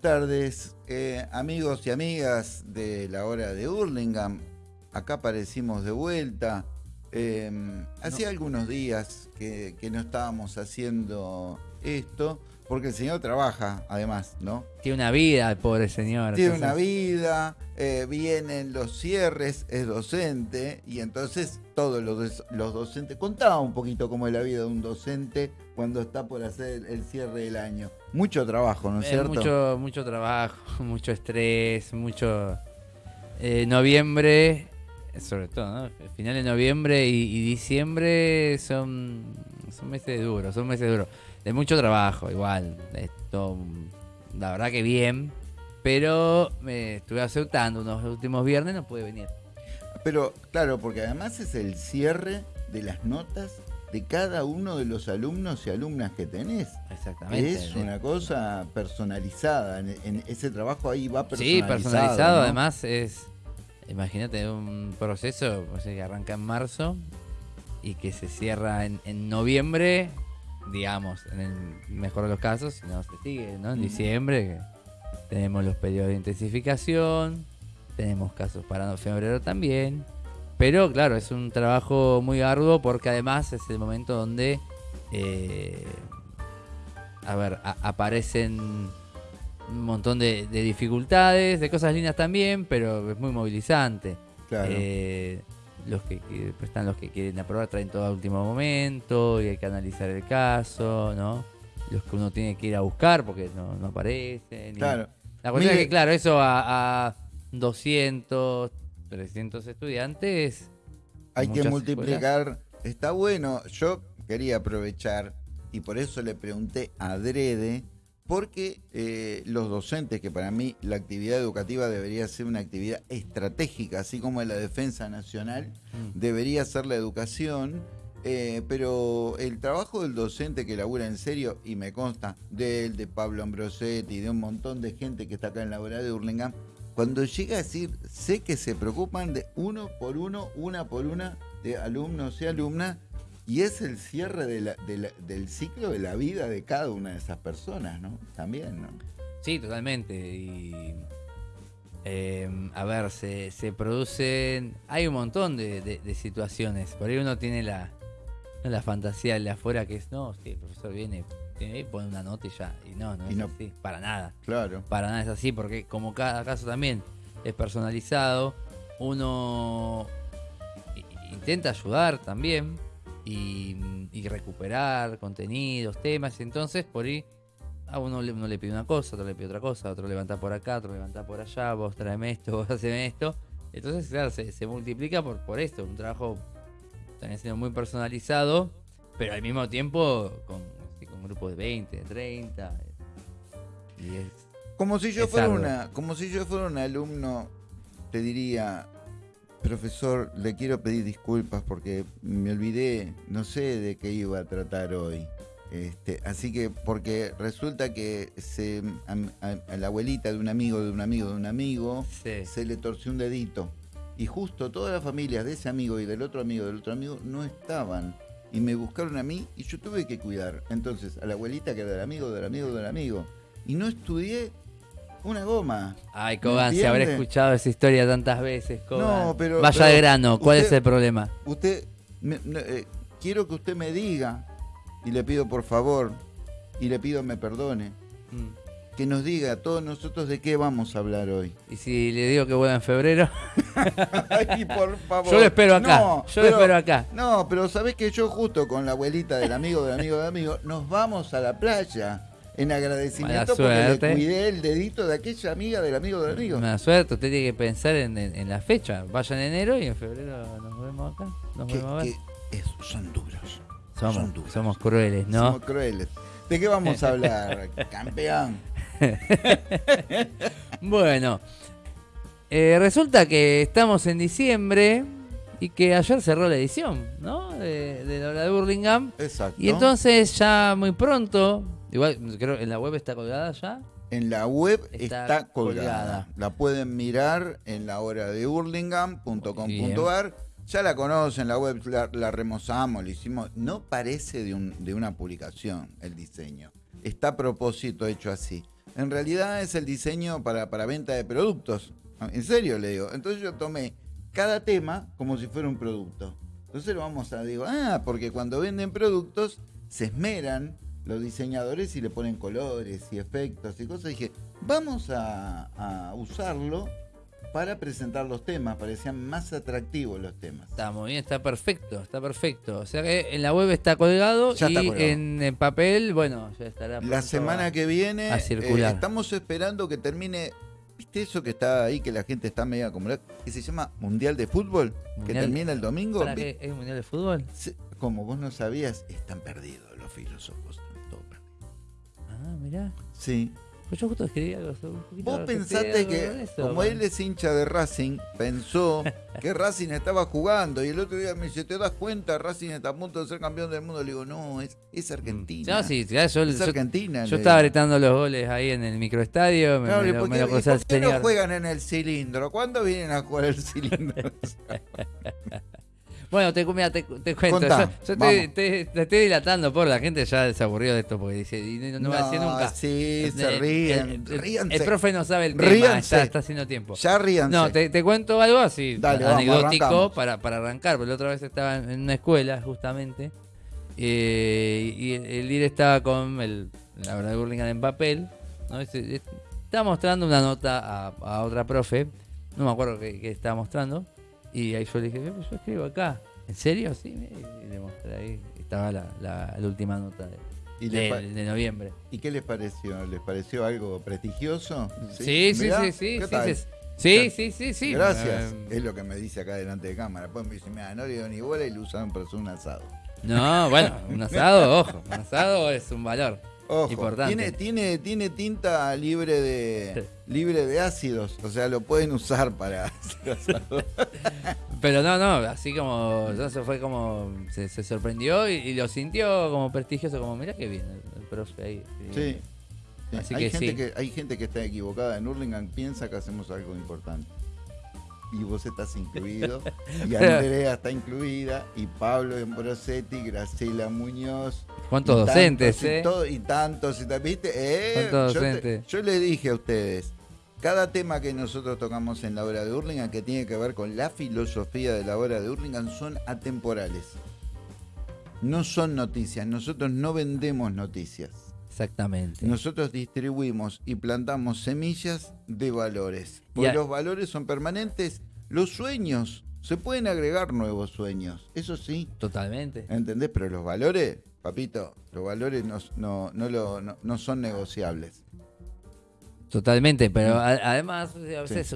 Buenas tardes, eh, amigos y amigas de la hora de Hurlingham. Acá aparecimos de vuelta. Eh, hacía algunos días que, que no estábamos haciendo esto, porque el señor trabaja, además, ¿no? Tiene una vida el pobre señor. Tiene entonces- una vida, eh, vienen los cierres, es docente, y entonces todos los, docentes, contaba un poquito cómo es la vida de un docente cuando está por hacer el cierre del año. Mucho trabajo, ¿no es Eh, cierto? mucho, mucho trabajo, mucho estrés, mucho... eh, noviembre, sobre todo, ¿no? Final de noviembre y, y diciembre son, son meses duros, son meses duros. De mucho trabajo, igual. Esto, la verdad que bien. Pero me estuve aceptando unos últimos viernes, no pude venir. Pero claro, porque además es el cierre de las notas de cada uno de los alumnos y alumnas que tenés. Exactamente. Es una cosa personalizada. En, en ese trabajo ahí va Sí, personalizado. personalizado, ¿no? además es, imagínate, un proceso o sea, que arranca en marzo y que se cierra en, en noviembre, digamos, en el mejor de los casos, si no se sigue, ¿no? En diciembre tenemos los periodos de intensificación, tenemos casos para febrero también, pero claro, es un trabajo muy arduo porque además es el momento donde, eh, a ver, a- aparecen un montón de, de dificultades, de cosas lindas también, pero es muy movilizante. Claro. Eh, los que que después están los que quieren aprobar traen todo a último momento y hay que analizar el caso, ¿no? Los que uno tiene que ir a buscar porque no, no aparecen. y- Claro. La cuestión Mire- es que, claro, eso a, a 200, 300 estudiantes. Hay que multiplicar. Está bueno. Yo quería aprovechar y por eso le pregunté a Drede, porque eh, los docentes, que para mí la actividad educativa debería ser una actividad estratégica, así como la defensa nacional, Mm. debería ser la educación. eh, pero el trabajo del docente que labura en serio, y me consta, de él, de Pablo Ambrosetti, de un montón de gente que está acá en la hora de Hurlingham, cuando llega a decir, sé que se preocupan de uno por uno, una por una, de alumnos y alumnas, y es el cierre del ciclo de la vida de cada una de esas personas, ¿no? También, ¿no? Sí, totalmente. Y, eh, a ver, se, se producen. Hay un montón de, situaciones. Por ahí uno tiene la, la fantasía de afuera que es, no, sí, el profesor viene, pone una nota y ya. Y no, no Y es no- así, para nada. Claro. Para nada es así, porque como cada caso también es personalizado, uno intenta ayudar también y, y recuperar contenidos, temas. Entonces, por ahí a uno le, uno le pide una cosa, otro le pide otra cosa, otro levanta por acá, otro levanta por allá, vos tráeme esto, vos haceme esto. Entonces, claro, se, se multiplica por, por esto, un trabajo también siendo muy personalizado, pero al mismo tiempo con, sí, con grupos de 20, de 30. Y es, Como si yo Es fuera arduo. una, como si yo fuera un alumno, te diría, profesor, le quiero pedir disculpas porque me olvidé, no sé de qué iba a tratar hoy. Este, así que, porque resulta que se, a, a- a la abuelita de un amigo, de un amigo, de un amigo, sí. se le torció un dedito. Y justo todas las familias de ese amigo y del otro amigo, del otro amigo, no estaban. Y me buscaron a mí y yo tuve que cuidar. Entonces, a la abuelita que era del amigo, del amigo, del amigo. Y no estudié una goma. Ay, Cogan, se habrá escuchado esa historia tantas veces, Cogan. No, pero- Vaya pero de grano, ¿cuál usted- es el problema? Usted, me- eh, quiero que usted me diga, y le pido por favor, y le pido me perdone, Mm. Que nos diga a todos nosotros de qué vamos a hablar hoy. Y si le digo que vuelva en febrero, Ay, por favor. yo lo espero acá. No, yo lo pero- espero acá. No, pero sabés que yo justo con la abuelita del amigo del amigo del amigo nos vamos a la playa en agradecimiento Mala porque le cuidé el dedito de aquella amiga del amigo del amigo. Una suerte, usted tiene que pensar en, en- en la fecha. Vaya en enero y en febrero nos vemos acá. Nos Que, vemos a ver. es- son duros. Somos, son duros. somos crueles, ¿no? Somos crueles. ¿De qué vamos a hablar, campeón? Bueno, eh, resulta que estamos en diciembre y que ayer cerró la edición, ¿no? De, de la hora de Burlingame. Exacto. Y entonces ya muy pronto, igual creo en la web está colgada ya. En la web Está está, colgada. colgada. La pueden mirar en la hora de hurlingham.com.ar. Ya la conocen, la web la, la remozamos, le hicimos. No parece de, un- de una publicación el diseño. Está a propósito hecho así. En realidad es el diseño para, para venta de productos. En serio le digo. Entonces yo tomé cada tema como si fuera un producto. Entonces lo vamos a, digo, ah, porque cuando venden productos se esmeran los diseñadores y le ponen colores y efectos y cosas. Dije, vamos a usarlo para presentar los temas, parecían más atractivos los temas. Está muy bien, está perfecto, está perfecto. O sea que en la web está colgado Ya y está colgado. En, en papel, bueno, ya estará. La semana a- que viene a circular. eh, estamos esperando que termine, ¿viste eso que está ahí, que la gente está medio acomodada? Que se llama Mundial de Fútbol, que termina el domingo. ¿Para qué? ¿Es mundial de fútbol? Como vos no sabías, están perdidos los filósofos. están todos perdidos. Ah, mirá. Sí. Pues yo justo escribí algo sobre un poquito Vos pensaste que, eso, como man. él es hincha de Racing, pensó que Racing estaba jugando. Y el otro día me dice, ¿te das cuenta? Racing está a punto de ser campeón del mundo. Le digo, no, es, es Argentina. No, sí, ya yo, Es yo- Argentina. yo estaba gritando los goles ahí en el microestadio, me, Claro, me ¿y lo, por me qué, lo y cruzó el por qué no juegan en el cilindro? ¿Cuándo vienen a jugar el cilindro? Bueno, te, mira, te, te cuento. Contá, yo yo te, te- te estoy dilatando por la gente ya se aburrió de esto porque dice, y no, no va a decir nunca. Sí, se El- ríen. el, el- profe no sabe el tema, Ríanse. está, está haciendo tiempo. Ya ríanse. No, te, cuento algo así, Dale, anecdótico para, para arrancar, porque la otra vez estaba en una escuela, justamente, eh, y el, líder estaba con el, la verdad Burlingame en papel, ¿no? Eh, estaba mostrando una nota a, a otra profe, no me acuerdo qué, qué estaba mostrando, y ahí yo le dije, yo escribo acá, ¿en serio? Sí, y le mostré ahí, estaba la, la- la última nota de, ¿Y, le de- noviembre. ¿Y qué les pareció? ¿Les pareció algo prestigioso? Sí, sí, sí, sí, ¿qué sí, sí, sí, sí. Gracias. Eh, Es lo que me dice acá delante de cámara. Pues me dice, mira, no le dio ni bola y lo usaron para hacer un asado. No, bueno, un asado, ojo, un asado es un valor. Ojo, Importante. Tiene, tiene, tiene tinta libre de libre de ácidos, o sea, lo pueden usar para. Pero no, no, así como, no se fue como, se, se sorprendió y, y lo sintió como prestigioso, como, mira qué bien el, el profe ahí. Sí. Sí, Así hay, que gente sí. que, hay gente que está equivocada en Hurlingham, piensa que hacemos algo importante. Y vos estás incluido, y Andrea está incluida, y Pablo Embrosetti, Graciela Muñoz. ¿Cuántos y docentes, tantos, y eh? todo- y tantos, y ¿viste? Eh, ¿Cuántos yo, te- docentes? yo le dije a ustedes, cada tema que nosotros tocamos en la obra de Hurlingham que tiene que ver con la filosofía de la obra de Hurlingham son atemporales. No son noticias, nosotros no vendemos noticias. Exactamente. Nosotros distribuimos y plantamos semillas de valores. Porque los valores son permanentes. Los sueños, se pueden agregar nuevos sueños. Eso sí, Totalmente. ¿entendés? Pero los valores, papito, los valores no, no, no, lo- no- no son negociables. Totalmente, pero a- además a veces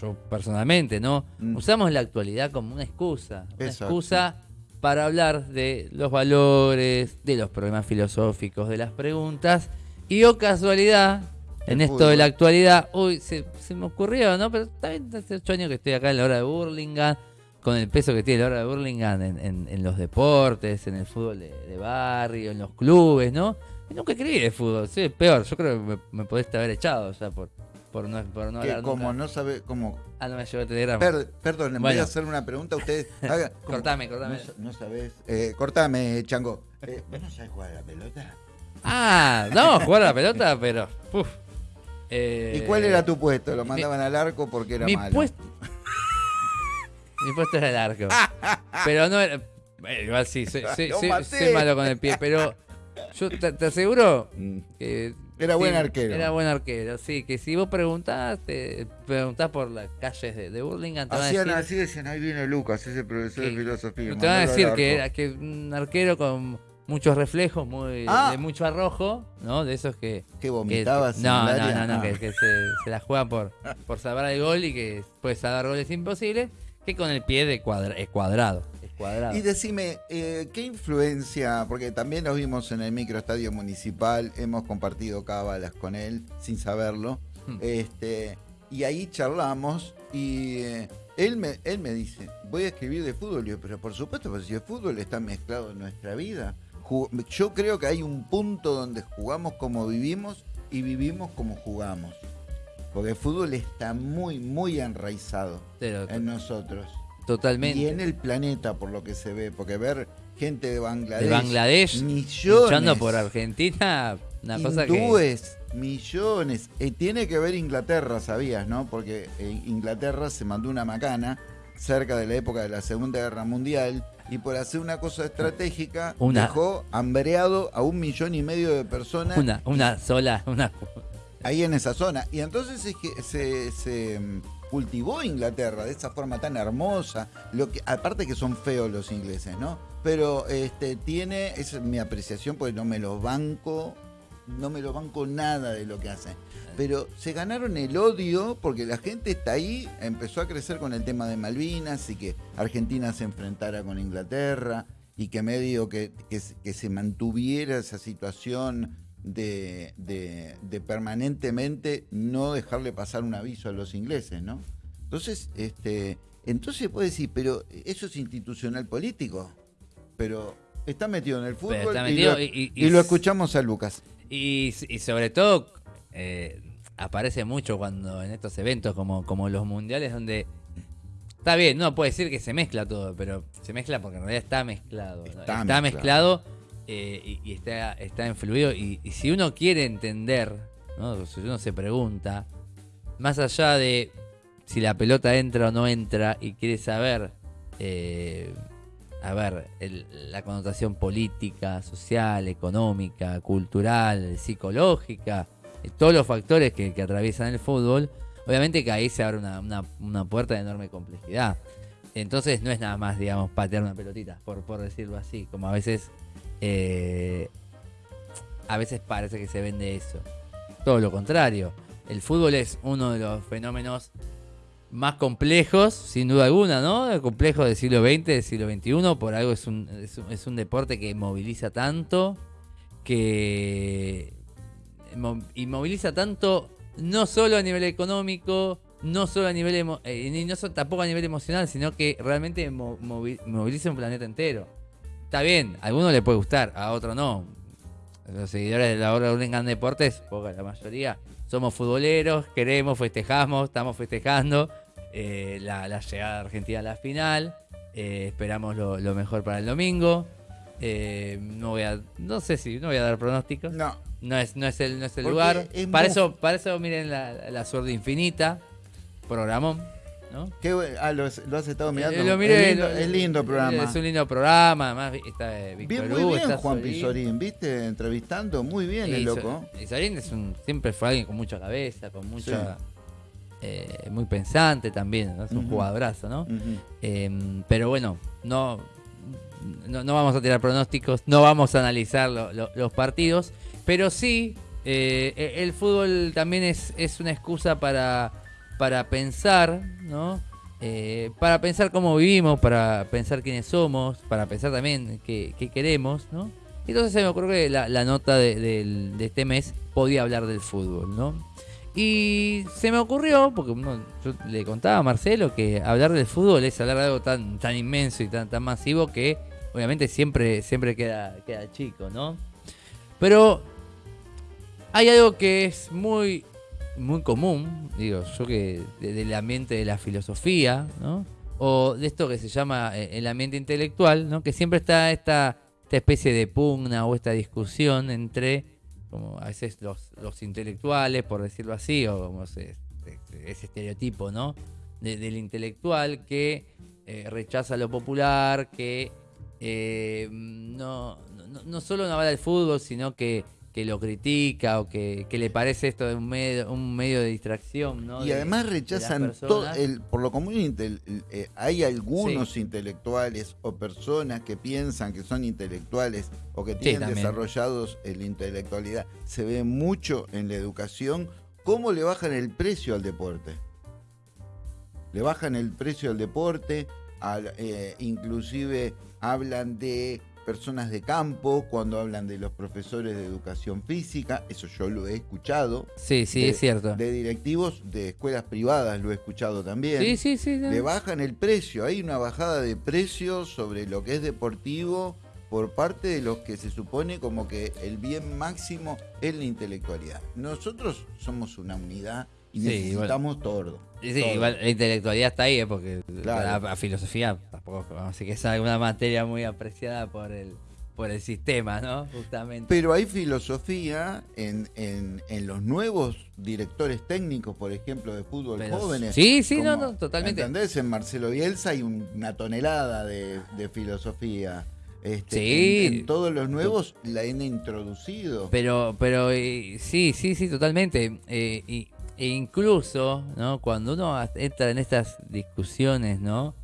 yo personalmente, ¿no? Mm. Usamos la actualidad como una excusa, una excusa para hablar de los valores, de los problemas filosóficos, de las preguntas y o casualidad en esto de la actualidad, uy, se, se me ocurrió, ¿no? Pero también hace ocho años que estoy acá en la hora de Burlingame, con el peso que tiene la hora de Burlingame en, en- en los deportes, en el fútbol de, de barrio, en los clubes, ¿no? Y nunca escribí de fútbol, sí, peor, yo creo que me, me podés haber echado, o sea, por, por no, por no que hablar como nunca. no sabe, como... Ah, no me llegó el telegrama. Per- perdón, en vez Bueno. de hacer una pregunta, ustedes hagan... como- Cortame, cortame. No, no sabés... Eh, cortame, Chango. Eh, ¿Vos no sabés jugar a la pelota? Ah, no, jugar a la pelota, pero. uf. Eh, ¿Y cuál era tu puesto? ¿Lo mandaban al arco porque era mi malo? puesto. Mi puesto era el arco. pero no era. eh, igual sí, soy, soy- Lo soy- maté. soy malo con el pie, pero yo te, te aseguro Mm. que. Era buen arquero. Era buen arquero, sí. Que si vos preguntás, te preguntás por las calles de, de Burlingame, te van a Hacían decir, así, decían, ahí viene Lucas, ese profesor de que- filosofía. te van a decir que arco". era que un arquero con muchos reflejos, muy Ah. de mucho arrojo, ¿no? De esos que. Que vomitabas que- no, no, no, no, Ah. que, que se, se la juegan por, por salvar el gol y que puede salvar goles imposibles, que con el pie de cuadra- es cuadrado. Es cuadrado. Y decime, eh, ¿qué influencia? Porque también nos vimos en el microestadio municipal, hemos compartido cábalas con él sin saberlo. Hmm. Este, y ahí charlamos y eh, él, me, él me dice, voy a escribir de fútbol. Yo, pero por supuesto, pues si el fútbol está mezclado en nuestra vida. Yo creo que hay un punto donde jugamos como vivimos y vivimos como jugamos. Porque el fútbol está muy, muy enraizado Pero en nosotros. totalmente. Y en el planeta, por lo que se ve, porque ver gente de Bangladesh, de Bangladesh millones, luchando por Argentina, Una cosa que. Millones. Eh, tiene que ver Inglaterra, sabías, ¿no? Porque eh, Inglaterra se mandó una macana cerca de la época de la Segunda Guerra Mundial y por hacer una cosa estratégica Una- dejó hambreado a un millón y medio de personas Una, una sola. Una, ahí en esa zona. Y entonces es que se, se, mm, cultivó Inglaterra de esa forma tan hermosa. Lo que, aparte que son feos los ingleses, ¿no? Pero este tiene, es mi apreciación, porque no me los banco, no me los banco nada de lo que hacen. Pero se ganaron el odio porque la gente está ahí, empezó a crecer con el tema de Malvinas y que Argentina se enfrentara con Inglaterra y que medio que, que, se- que se mantuviera esa situación de, de- de permanentemente no dejarle pasar un aviso a los ingleses, ¿no? Entonces, este, entonces puede decir, pero eso es institucional político, pero está metido en el fútbol y metido lo- y- y- y y lo escuchamos a Lucas. Y, sobre todo, eh, aparece mucho cuando en estos eventos como, como los mundiales, donde está bien, no puede decir que se mezcla todo, pero se mezcla porque en realidad está mezclado. ¿no? Está Está, mezclado. mezclado, eh, y, y está, está influido. Y, y si uno quiere entender, ¿no? si uno se pregunta, más allá de si la pelota entra o no entra y quiere saber, eh, a ver, el- la connotación política, social, económica, cultural, psicológica, eh, todos los factores que, atraviesan el fútbol, obviamente que ahí se abre una, una- una puerta de enorme complejidad. Entonces no es nada más, digamos, patear una pelotita, por, por decirlo así, como a veces, eh, a veces parece que se vende eso. Todo lo contrario. El fútbol es uno de los fenómenos más complejos, sin duda alguna, ¿no? Complejos del siglo XX, del siglo XXI, por algo es un, es un, deporte que moviliza tanto, que y tanto no solo a nivel económico, no solo a nivel eh, ni no so- tampoco a nivel emocional, sino que realmente mo- movi- moviliza un planeta entero. Está bien, a alguno le puede gustar, a otro no. Los seguidores de la obra de Hurlingham Deportes, poca la mayoría, somos futboleros, queremos, festejamos, estamos festejando eh, la, la llegada de Argentina a la final. eh, esperamos lo, lo mejor para el domingo. Eh, no voy a, no sé si, no voy a dar pronósticos. No, No es, no es el, no es el Porque lugar. es Para muy- eso, para eso miren la, la suerte infinita. Programón, ¿no? qué bu- ah, lo, has- lo has estado mirando. Eh, lo miré, es, lindo, lo- es lindo el programa. Es un lindo programa, además está eh, Víctor Bien, muy bien está Juan. Pizorín, ¿viste? Entrevistando, muy bien el loco. Y Solín es un, siempre fue alguien con mucha cabeza, con mucha... eh, muy pensante también, ¿no? es un Ujú. jugadorazo, ¿no? Eh, pero bueno, no, no, no vamos a tirar pronósticos, no vamos a analizar lo- lo- los partidos, pero sí, eh, e- el fútbol también es, es una excusa para, para pensar, ¿no? Eh, para pensar cómo vivimos, para pensar quiénes somos, para pensar también qué, queremos, ¿no? Entonces se me ocurrió que la, nota de, del- de este mes podía hablar del fútbol, ¿no? Y se me ocurrió, porque yo le contaba a Marcelo que hablar del fútbol es hablar de algo tan, tan inmenso y tan, tan masivo que obviamente siempre, siempre queda, queda chico, ¿no? Pero hay algo que es muy, muy común, digo, yo que de- del ambiente de la filosofía, ¿no? O de esto que se llama eh, el ambiente intelectual, ¿no? Que siempre está esta, esta especie de pugna o esta discusión entre, como a veces los, los intelectuales, por decirlo así, o como se- ese estereotipo, ¿no? De- del intelectual que eh, rechaza lo popular, que eh, no, no, no solo no habla del fútbol, sino que, que lo critica o que, que le parece esto de un medio, un medio de distracción, ¿no? Y De- además rechazan todo, el, por lo común eh, hay algunos intelectuales o personas que piensan que son intelectuales o que tienen desarrollados en la intelectualidad. Se ve mucho en la educación cómo le bajan el precio al deporte. Le bajan el precio al deporte, al- eh, inclusive hablan de personas de campo, cuando hablan de los profesores de educación física, eso yo lo he escuchado, Sí, sí, de- es cierto. de directivos de escuelas privadas, lo he escuchado también. Sí, sí, sí. no. Le bajan el precio, hay una bajada de precio sobre lo que es deportivo por parte de los que se supone como que el bien máximo es la intelectualidad. Nosotros somos una unidad y Sí, necesitamos todo. Sí, todo. igual la intelectualidad está ahí, ¿eh? porque Claro. la, la filosofía tampoco, así que es alguna materia muy apreciada por el por el sistema, ¿no? Justamente. Pero hay filosofía en, en, en los nuevos directores técnicos, por ejemplo, de fútbol Pero- jóvenes. sí, sí, no, como- no, totalmente. ¿Entendés? En Marcelo Bielsa hay un- una tonelada de, de filosofía. Este, Sí. En, en todos los nuevos la han introducido. Pero, pero eh, sí, sí, sí, totalmente. Eh, y- e incluso, ¿no? Cuando uno entra en estas discusiones, ¿no?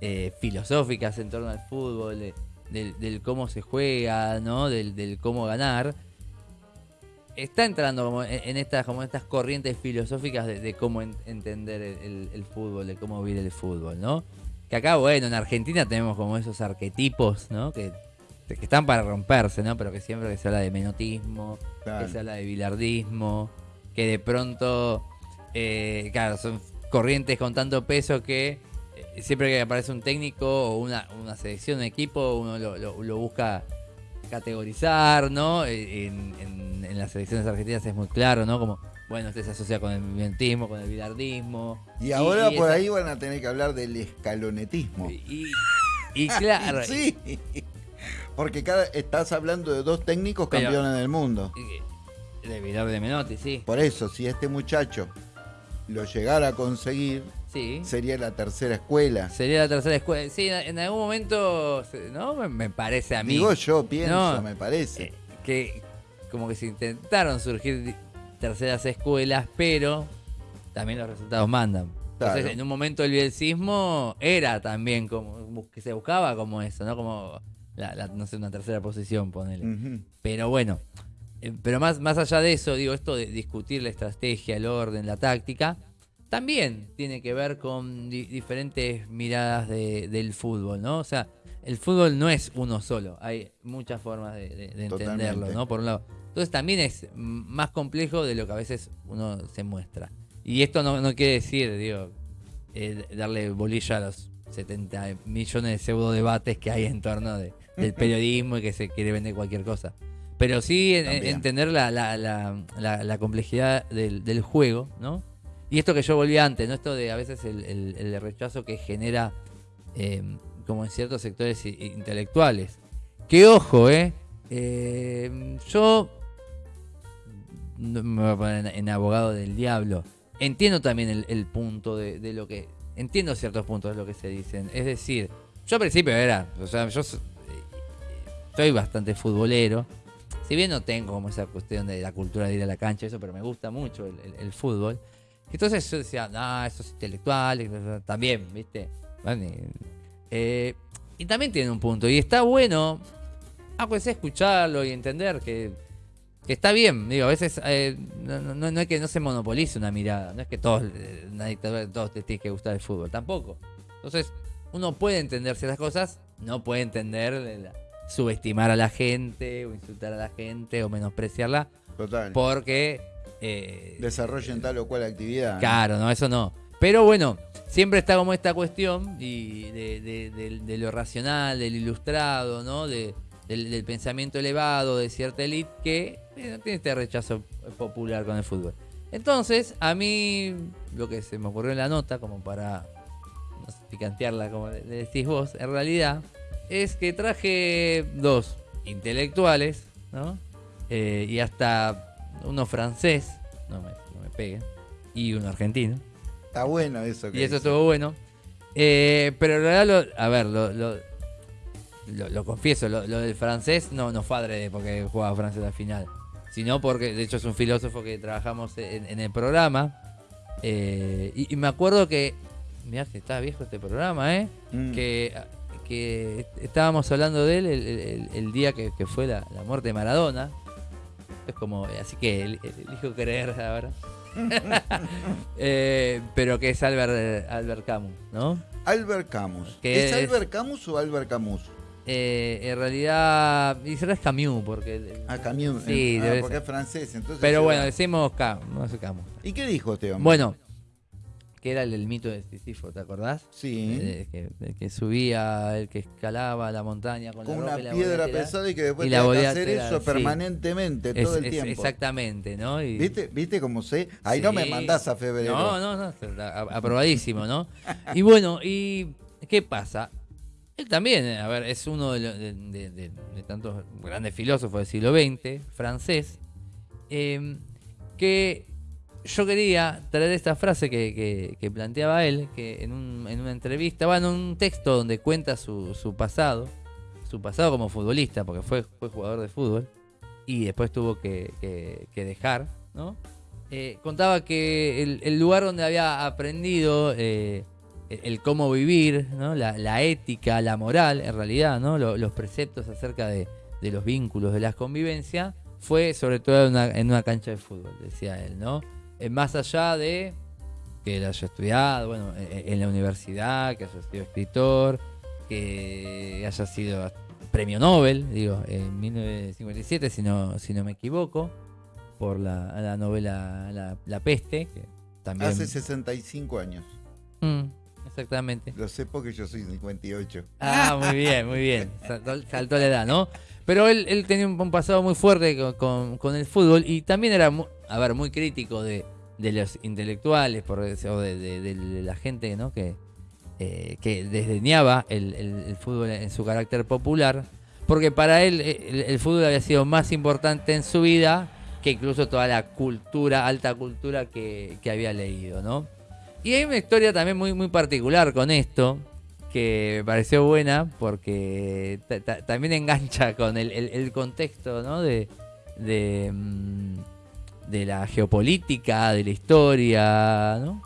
Eh, filosóficas en torno al fútbol, de- del, del cómo se juega, ¿no? Del, del cómo ganar, está entrando como en, en estas, como en estas corrientes filosóficas de, de cómo en- entender el, el- el fútbol, de cómo vivir el fútbol, ¿no? Que acá, bueno, en Argentina tenemos como esos arquetipos, ¿no? Que, que están para romperse, ¿no? Pero que siempre que se habla de menotismo, Claro. que se habla de bilardismo, que de pronto, eh, claro, son corrientes con tanto peso que eh, siempre que aparece un técnico o una, una selección, un equipo, uno lo, lo- lo busca categorizar, ¿no? Eh, En, en- en las selecciones argentinas es muy claro, ¿no? Como, bueno, este se asocia con el mimentismo, con el bilardismo. Y ahora y por esa- ahí van a tener que hablar del escalonetismo. Y, y claro, Sí. Porque cada, estás hablando de dos técnicos campeones del mundo. De Bilardo de Menotti, sí. Por eso, si este muchacho lo llegara a conseguir, Sí. sería la tercera escuela. Sería la tercera escuela. Sí, en algún momento, ¿no? Me, parece a mí. Digo yo, pienso, No, me parece. eh, que como que se intentaron surgir terceras escuelas, pero también los resultados mandan. Entonces, en un momento el bielcismo era también como que se buscaba como eso, ¿no? Como la, la- no sé, una tercera posición, ponele. Pero bueno, pero más, más allá de eso, digo, esto de discutir la estrategia, el orden, la táctica, también tiene que ver con di- diferentes miradas de- del fútbol, ¿no? O sea, el fútbol no es uno solo, hay muchas formas de, de- de entenderlo. ¿no? Por un lado. Entonces también es más complejo de lo que a veces uno se muestra. Y esto no, no quiere decir, digo, eh, darle bolilla a los 70 millones de pseudo debates que hay en torno de- del periodismo y que se quiere vender cualquier cosa. Pero sí en- entender la, la- la- la- la complejidad del, del juego, ¿no? Y esto que yo volví antes, ¿no? Esto de a veces el, el- el rechazo que genera eh, como en ciertos sectores intelectuales. Que ojo, ¿eh? Eh, yo no me voy a poner en, en abogado del diablo. Entiendo también el, el punto de, de lo que... Entiendo ciertos puntos de lo que se dicen. Es decir, yo al principio era... O sea, yo eh, soy bastante futbolero. Si bien no tengo como esa cuestión de la cultura de ir a la cancha, eso, pero me gusta mucho el, fútbol. Entonces yo decía, no, eso es intelectual, y también, ¿viste? Eh, y también tiene un punto. Y está bueno, ah, escucharlo y entender que, está bien. Digo, a veces eh, no, es que no se monopolice una mirada, no es que todos, eh, una dictadura, todos te tiene que gustar el fútbol, tampoco. Entonces, uno puede entender ciertas cosas, no puede entender la- subestimar a la gente, o insultar a la gente, o menospreciarla, Total. porque... eh, Desarrollen tal o cual actividad. Claro, no, eso no. Pero bueno, siempre está como esta cuestión y de, de- de- de lo racional, del ilustrado, ¿no? De, del, del pensamiento elevado de cierta élite que eh, tiene este rechazo popular con el fútbol. Entonces, a mí lo que se me ocurrió en la nota, como para no sé, picantearla, como le decís vos, en realidad, es que traje dos intelectuales, ¿no? Eh, y hasta uno francés, no me, no me peguen, y uno argentino. Está bueno eso. que Y eso dice. estuvo bueno. Eh, pero en realidad, lo- a ver, lo, lo, lo- lo confieso, lo, del francés no, no fue adrede porque jugaba Francia en la final, sino porque, de hecho, es un filósofo que trabajamos en, en el programa. Eh, y, y me acuerdo que, mirá que está viejo este programa, ¿eh? Mm. Que, que estábamos hablando de él el, el- el día que, que fue la, la muerte de Maradona. Es como, así que el- el- elijo creer ahora. Eh, pero que es Albert, Albert Camus, ¿no? Albert Camus. ¿Es es- Albert Camus o Albert Camus? Eh, en realidad, dice es Camus, porque. Ah, Camus. Sí, Ah, porque ser. es francés. Entonces Pero bueno, decimos Camus, no sé Camus. ¿Y qué dijo este hombre? Bueno, que era el, el mito de Sísifo, ¿te acordás? Sí. Que, el que subía, el que escalaba la montaña con, con la una y la piedra pesada y que después y te la que hacer eso sí. permanentemente, Es- todo el es- tiempo. exactamente, ¿no? Y- ¿Viste, ¿Viste cómo sé? Ahí no me mandás a febrero. No, no, no, aprobadísimo, ¿no? Y bueno, ¿y qué pasa? Él también, a ver, es uno de, lo- de- de- de- de tantos grandes filósofos del siglo XX, francés, eh, que yo quería traer esta frase que, que- planteaba él, que en, un- en una entrevista, bueno, en un texto donde cuenta su, su pasado, su pasado como futbolista, porque fue, fue jugador de fútbol, y después tuvo que, que- dejar, ¿no? Eh, contaba que el, el lugar donde había aprendido eh, el, cómo vivir, ¿no? la, la ética, la moral, en realidad, ¿no? Lo- los preceptos acerca de, de los vínculos, de la convivencia, fue sobre todo en una cancha de fútbol, decía él, ¿no? Eh, más allá de que él haya estudiado, bueno, eh, en la universidad, que haya sido escritor, que haya sido premio Nobel, digo, en 1957, si no, si no me equivoco, por la, la novela la, La Peste, que también... Hace 65 años. Mm, exactamente. Lo sé porque yo soy 58. Ah, muy bien, muy bien. Saltó, saltó la edad, ¿no? Pero él, él tenía un, pasado muy fuerte con, con- con el fútbol y también era, a ver, muy crítico de, de los intelectuales por, o de, la gente, ¿no? Que, eh, que desdeñaba el, el- fútbol en su carácter popular, porque para él eh, el, fútbol había sido más importante en su vida que incluso toda la cultura, alta cultura que, que había leído, ¿no? Y hay una historia también muy, muy particular con esto, que me pareció buena, porque ta- ta- también engancha con el contexto, ¿no? De, de, mm, de la geopolítica, de la historia, ¿no?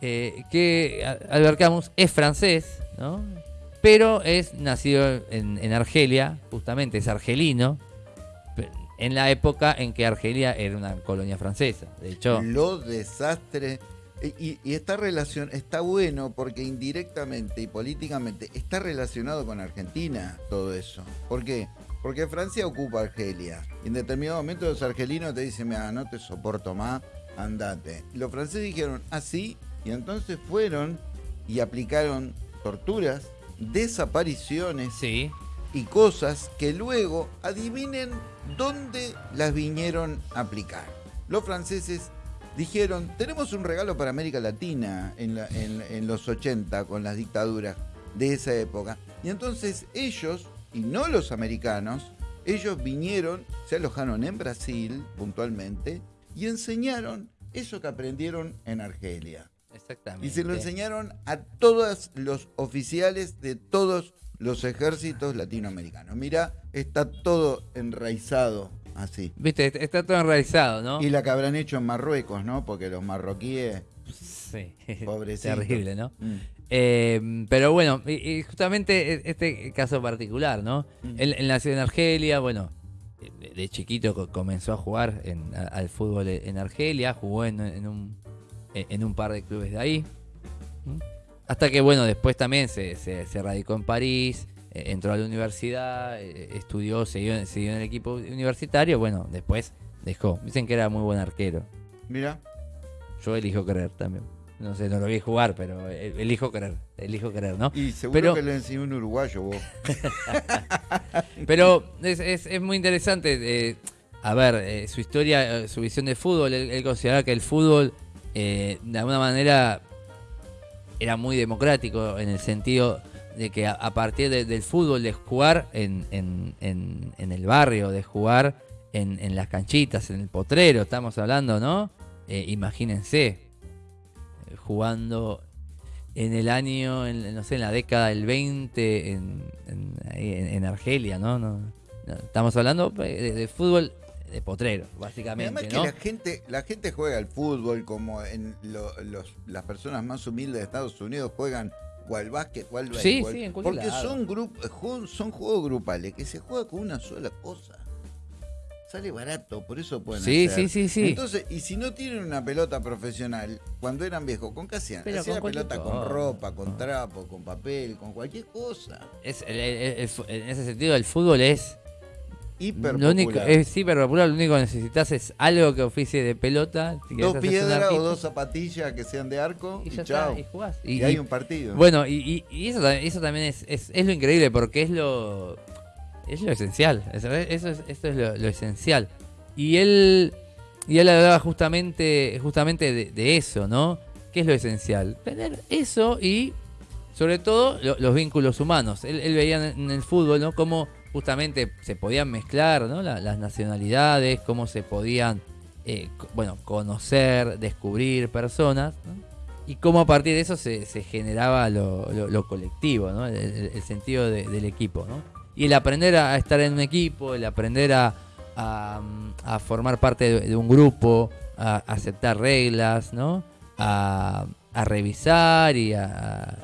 Eh, que Albert Camus es francés, ¿no? Pero es nacido en, en Argelia, justamente es argelino, en la época en que Argelia era una colonia francesa. De hecho, Lo desastre. Y, y esta relación está bueno porque indirectamente y políticamente está relacionado con Argentina todo eso. ¿Por qué? Porque Francia ocupa Argelia. Y en determinado momento los argelinos te dicen, mira, no te soporto más, andate. Los franceses dijeron, así, y entonces fueron y aplicaron torturas, desapariciones sí, y cosas que luego adivinen dónde las vinieron a aplicar. Los franceses dijeron, tenemos un regalo para América Latina en, la- en- en los 80 con las dictaduras de esa época. Y entonces ellos, y no los americanos, ellos vinieron, se alojaron en Brasil puntualmente y enseñaron eso que aprendieron en Argelia. exactamente. Y se lo enseñaron a todos los oficiales de todos los ejércitos latinoamericanos. Mira, está todo enraizado así. Viste, está todo enraizado, ¿no? Y la que habrán hecho en Marruecos, ¿no? Porque los marroquíes, Sí, Pobrecitos. terrible, ¿no? mm, Eh, pero bueno, y, y justamente e- este caso particular, ¿no? Mm. Él, él nació en Argelia, bueno, de, de chiquito co- comenzó a jugar en- a- al fútbol en Argelia, jugó en, en un, en un par de clubes de ahí. ¿Mm? Hasta que, bueno, después también se, se- se radicó en París, eh, entró a la universidad, eh, estudió, siguió, siguió en el equipo universitario, bueno, después dejó. Dicen que era muy buen arquero. mira, Yo elijo creer también. No sé, no lo vi jugar, pero eh, elijo creer, elijo creer, ¿no? y seguro Pero- que lo enseñó un uruguayo vos. Pero es, es- es muy interesante, eh, a ver, eh, su historia, su visión de fútbol. Él, él consideraba que el fútbol, eh, de alguna manera, era muy democrático en el sentido de que a, a partir de- del fútbol, de jugar en, en- en- en el barrio, de jugar en, en las canchitas, en el potrero, estamos hablando, ¿no? Imagínense, jugando en el año, en, no sé, en la década del 20 en, en, Argelia, ¿no? No, Estamos hablando eh, de, de fútbol de potrero, básicamente, Además que la gente, la gente juega al fútbol como en lo- los, las personas más humildes de Estados Unidos juegan o al básquet o al Sí, béisbol. porque lado. son, grup- son juegos grupales que se juega con una sola cosa. Sale barato, por eso pueden Sí, hacer. sí, sí, sí. Entonces, y si no tienen una pelota profesional, cuando eran viejos, ¿con qué hacían? Pero Hacían con la pelota con ropa, con trapo, con papel, con cualquier cosa. Es, el- el- el fu- en ese sentido, el fútbol es Hiper lo único, es hiper popular. Lo único que necesitas es algo que oficie de pelota. si Dos piedras o dos zapatillas que sean de arco y, y ya chao. está, y jugás. Y, Y- hay un partido. Bueno, y, y- y eso, eso también es, es, es lo increíble porque es lo es lo esencial. Eso es, esto es lo, lo esencial. Y él y él hablaba justamente justamente de, eso, ¿no? ¿Qué es lo esencial? Tener eso y sobre todo lo- los vínculos humanos. Él, veía en, el fútbol, ¿no? Cómo justamente se podían mezclar, ¿no? La- las nacionalidades, cómo se podían, eh, bueno, conocer, descubrir personas, ¿no? Y cómo a partir de eso se, generaba lo, colectivo, ¿no? El sentido de- del equipo, ¿no? Y el aprender a estar en un equipo, el aprender a, a, formar parte de, un grupo, a aceptar reglas, ¿no? A, a revisar y a,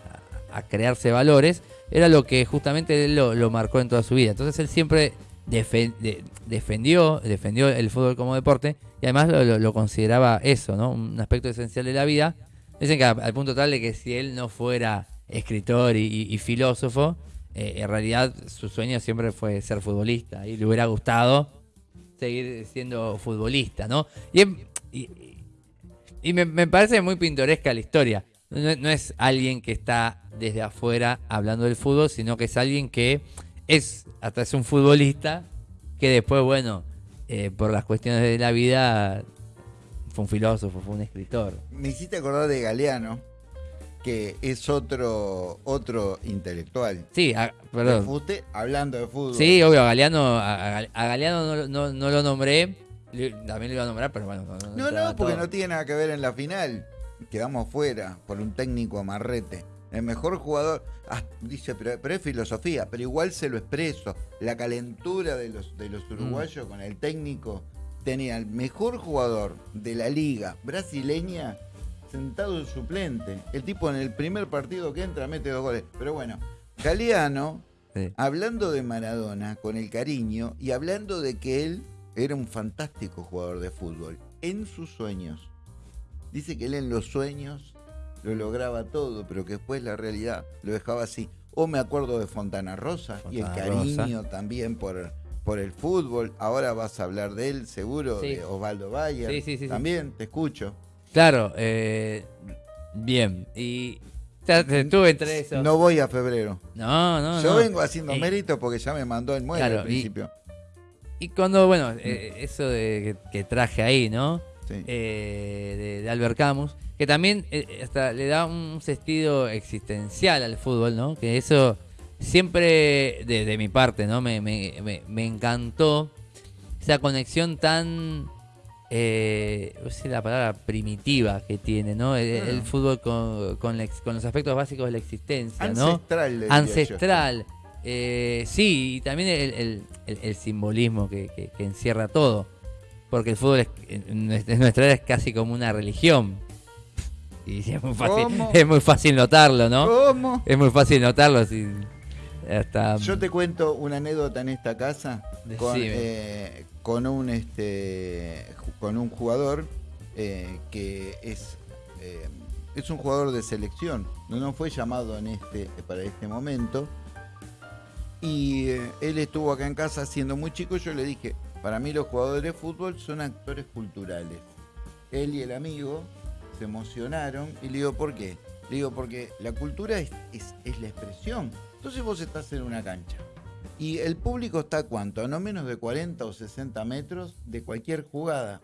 a crearse valores, era lo que justamente lo, lo marcó en toda su vida. Entonces él siempre defen- de- defendió, defendió el fútbol como deporte y además lo, lo- consideraba eso, ¿no? Un aspecto esencial de la vida. Dicen que al punto tal de que si él no fuera escritor y filósofo, eh, en realidad su sueño siempre fue ser futbolista y le hubiera gustado seguir siendo futbolista, ¿no? Y, y me, parece muy pintoresca la historia. No, no es alguien que está desde afuera hablando del fútbol, sino que es alguien que es, hasta es un futbolista, que después, bueno, eh, por las cuestiones de la vida, fue un filósofo, fue un escritor. Me hiciste acordar de Galeano, que es otro otro intelectual. Sí, a- perdón. fuste, hablando de fútbol. Sí, obvio, a Galeano, a, a- Galeano no, no- no lo nombré, también lo iba a nombrar, pero bueno. No, entraba no, porque todo. no tiene nada que ver en la final. Quedamos fuera por un técnico amarrete. El mejor jugador, ah, dice, pero, pero es filosofía, pero igual se lo expreso. La calentura de los, de Mm. los uruguayos con el técnico tenía el mejor jugador de la liga brasileña sentado en suplente. El tipo en el primer partido que entra mete dos goles. Pero bueno, Galeano Sí. hablando de Maradona con el cariño y hablando de que él era un fantástico jugador de fútbol en sus sueños. Dice que él en los sueños lo lograba todo, pero que después la realidad lo dejaba así. O me acuerdo de Fontana Rosa y el Rosa. cariño también por, por el fútbol. Ahora vas a hablar de él, seguro, Sí. de Osvaldo Bayer. Sí, sí, sí, sí. También te escucho. Claro, eh, bien. Y ya estuve entre eso. No voy a febrero. no, no. Yo no. vengo haciendo Eh, mérito porque ya me mandó el mueble Claro, al principio. Y cuando, bueno, eh, eso de que, que traje ahí, ¿no? Sí. Eh, de, de Albert Camus, que también eh, hasta le da un sentido existencial al fútbol, ¿no? Que eso siempre, de, de mi parte, ¿no? Me, me- me- me encantó esa conexión tan, eh, la palabra primitiva que tiene, ¿no? El, el Claro. fútbol con, con la ex- con los aspectos básicos de la existencia. Ancestral. ancestral. Eh, sí, y también el, el- el- el simbolismo que, que- que encierra todo. Porque el fútbol es, en nuestra era es casi como una religión. Y es muy fácil, ¿Cómo? es muy fácil notarlo, ¿no? ¿Cómo? Es muy fácil notarlo. si- hasta, Yo te cuento una anécdota en esta casa con, eh, con un este con un jugador eh, que es eh, es un jugador de selección. No, no fue llamado en este para este momento. Y eh, él estuvo acá en casa siendo muy chico. Yo le dije, para mí los jugadores de fútbol son actores culturales. Él y el amigo se emocionaron y le digo, ¿por qué? Le digo, porque la cultura es, es- es la expresión. Entonces vos estás en una cancha y el público está a cuánto? A no menos de 40 o 60 metros de cualquier jugada.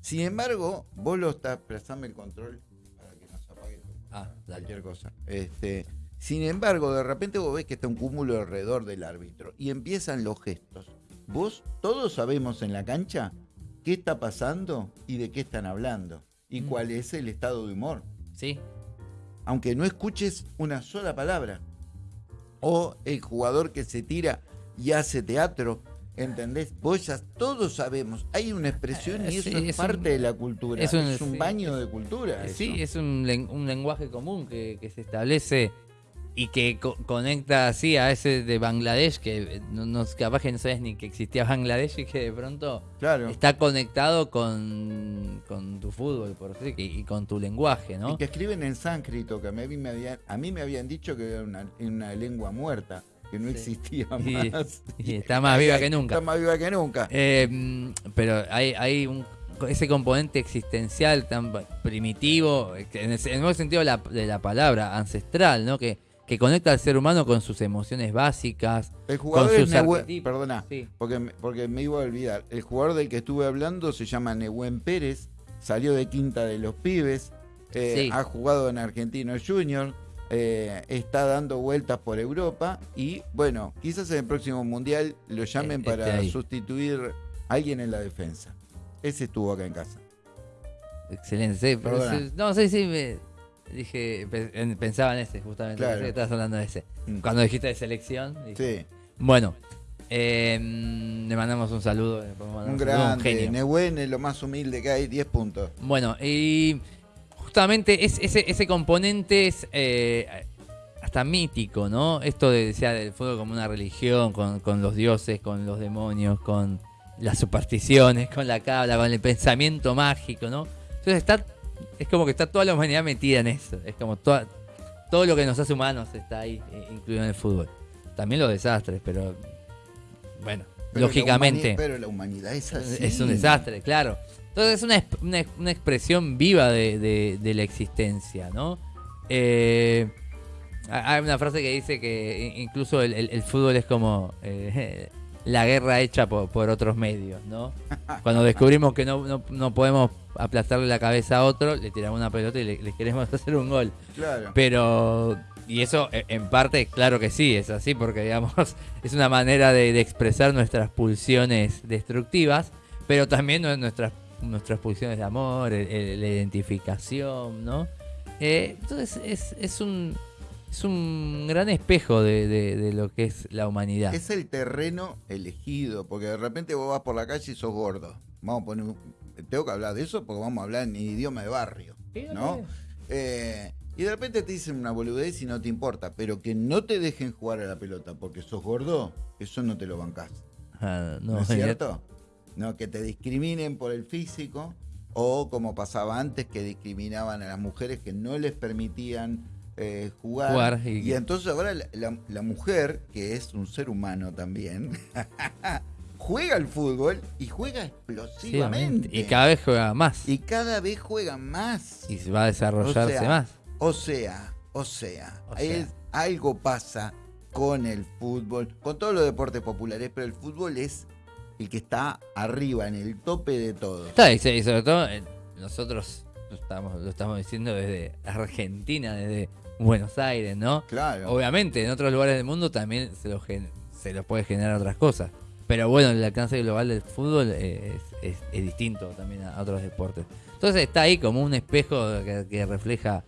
Sin embargo, vos lo estás, prestame el control para que no se apague Ah, cualquier cosa. Este, sin embargo, de repente vos ves que está un cúmulo alrededor del árbitro y empiezan los gestos. Vos todos sabemos en la cancha qué está pasando y de qué están hablando y Mm. cuál es el estado de humor, Sí, aunque no escuches una sola palabra. O el jugador que se tira y hace teatro, ¿entendés? Vos ya todos sabemos, hay una expresión y Eh, eso sí, es, es un- parte de la cultura, es es un- un, sí. baño de cultura. sí, eso. es un, un lenguaje común que, que se establece y que co- conecta así a ese de Bangladesh, que eh, no, no- capaz que no sabes ni que existía Bangladesh y que de pronto Claro. está conectado con, con tu fútbol, por decir, y, y con tu lenguaje, ¿no? Y que escriben en sánscrito, que a mí me habían, a mí me habían dicho que era una, una lengua muerta, que no Sí. existía más. y está más viva que nunca. Está más viva que nunca. Eh, mm, pero hay, hay un, ese componente existencial tan primitivo, en el, en el buen sentido de la, de la palabra, ancestral, ¿no? Que, que conecta al ser humano con sus emociones básicas. El jugador con es sus arquetipos. perdona, Sí. porque, me- porque me iba a olvidar. El jugador del que estuve hablando se llama Nehuen Pérez, salió de Quinta de los Pibes, eh, Sí. ha jugado en Argentino Junior, eh, está dando vueltas por Europa y bueno, quizás en el próximo mundial lo llamen Eh, para ahí. sustituir a alguien en la defensa. Ese estuvo acá en casa. Excelente. sí, no, sí, sí. me- dije, pe- en- pensaba en ese, justamente. Claro. pensé que estabas hablando de ese. Mm. Cuando dijiste de selección. dije, Sí, Bueno, eh, le mandamos un saludo. le podemos mandar un saludo, grande. Nehuen es lo más humilde que hay, 10 puntos. Bueno, y justamente es, ese, ese componente es eh, hasta mítico, ¿no? Esto de, decía, del fútbol como una religión, con, con los dioses, con los demonios, con las supersticiones, con la cabla, con el pensamiento mágico, ¿no? Entonces está, es como que está toda la humanidad metida en eso. Es como toda, todo lo que nos hace humanos está ahí, eh, incluido en el fútbol. También los desastres, pero bueno, Pero lógicamente pero la humanidad es así. es un desastre, claro. Entonces es una, una, una expresión viva de, de- de la existencia, ¿no? Eh, ha- hay una frase que dice que incluso el, el- el fútbol es como eh, la guerra hecha por, por otros medios, ¿no? Cuando descubrimos que no, no- no podemos aplastarle la cabeza a otro, le tiramos una pelota y le, le queremos hacer un gol. Claro. Pero, y eso eh, en parte, claro que sí, es así, porque digamos, es una manera de, de expresar nuestras pulsiones destructivas, pero también nue- nuestras, nuestras pulsiones de amor, el- el- la identificación, ¿no? Eh, entonces es, es un es un gran espejo de, de- de lo que es la humanidad. Es el terreno elegido, porque de repente vos vas por la calle y sos gordo. Vamos a poner, un- tengo que hablar de eso porque vamos a hablar en idioma de barrio, ¿no? Eh, y de repente te dicen una boludez y no te importa, pero que no te dejen jugar a la pelota porque sos gordo, eso no te lo bancás. Ah, ¿No, no, es cierto? No, que te discriminen por el físico o como pasaba antes que discriminaban a las mujeres que no les permitían eh, jugar. Jugar y... y- entonces ahora la, la- la mujer, que es un ser humano también, juega al fútbol y juega explosivamente. Y cada vez juega más. Y cada vez juega más. Y va a desarrollarse O sea, más. O sea, o sea, O sea. es- algo pasa con el fútbol, con todos los deportes populares, pero el fútbol es el que está arriba, en el tope de todo. Está, y, se- sobre todo eh, nosotros lo estamos, lo estamos diciendo desde Argentina, desde Buenos Aires, ¿no? Claro. Obviamente, en otros lugares del mundo también se los, se los puede generar otras cosas. Pero bueno, el alcance global del fútbol es, distinto también a otros deportes. Entonces está ahí como un espejo que, refleja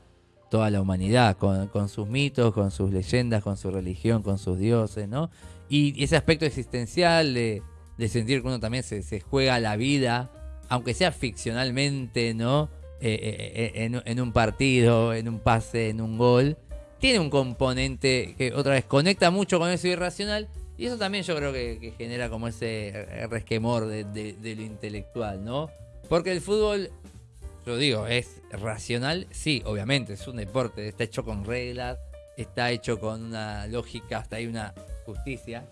toda la humanidad, con, sus mitos, con sus leyendas, con su religión, con sus dioses, ¿no? Y ese aspecto existencial de, sentir que uno también se, se juega la vida, aunque sea ficcionalmente, ¿no? Eh, eh, eh, en, en un partido, en un pase, en un gol, tiene un componente que otra vez conecta mucho con eso irracional y eso también yo creo que, que genera como ese resquemor de, de- de lo intelectual, ¿no? Porque el fútbol, yo digo, es racional, sí, obviamente, es un deporte, está hecho con reglas, está hecho con una lógica, hasta hay una justicia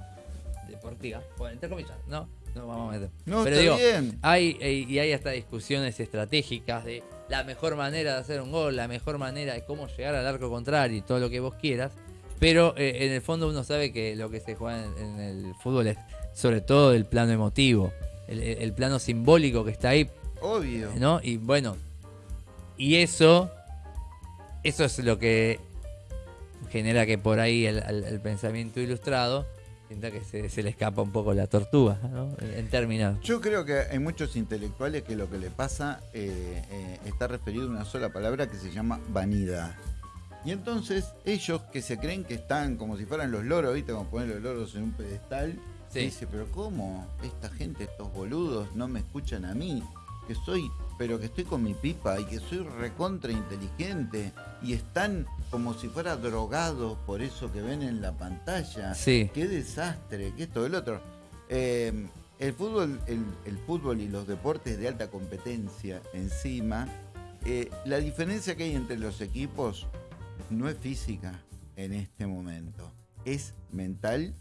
deportiva, bueno, entre comillas, no, no vamos a meter. no, Pero está digo, bien. hay, y hay hasta discusiones estratégicas de la mejor manera de hacer un gol, la mejor manera de cómo llegar al arco contrario y todo lo que vos quieras. Pero eh, en el fondo uno sabe que lo que se juega en, en el fútbol es sobre todo el plano emotivo, el, el- plano simbólico que está ahí, Obvio. ¿no? Y bueno, y eso, eso es lo que genera que por ahí el, el- el pensamiento ilustrado sienta que se, se le escapa un poco la tortuga, ¿no? En, en términos. Yo creo que hay muchos intelectuales que lo que le pasa eh, eh, está referido a una sola palabra que se llama vanidad. Y entonces ellos que se creen que están como si fueran los loros, ¿viste? Como poner los loros en un pedestal. Sí. Dice, pero ¿cómo? Esta gente, estos boludos, no me escuchan a mí. Que soy, pero que estoy con mi pipa y que soy recontra inteligente. Y están como si fuera drogados por eso que ven en la pantalla. Sí. Qué desastre, que esto, el otro. Eh, el fútbol, el, el fútbol y los deportes de alta competencia encima, eh, la diferencia que hay entre los equipos no es física en este momento, es mental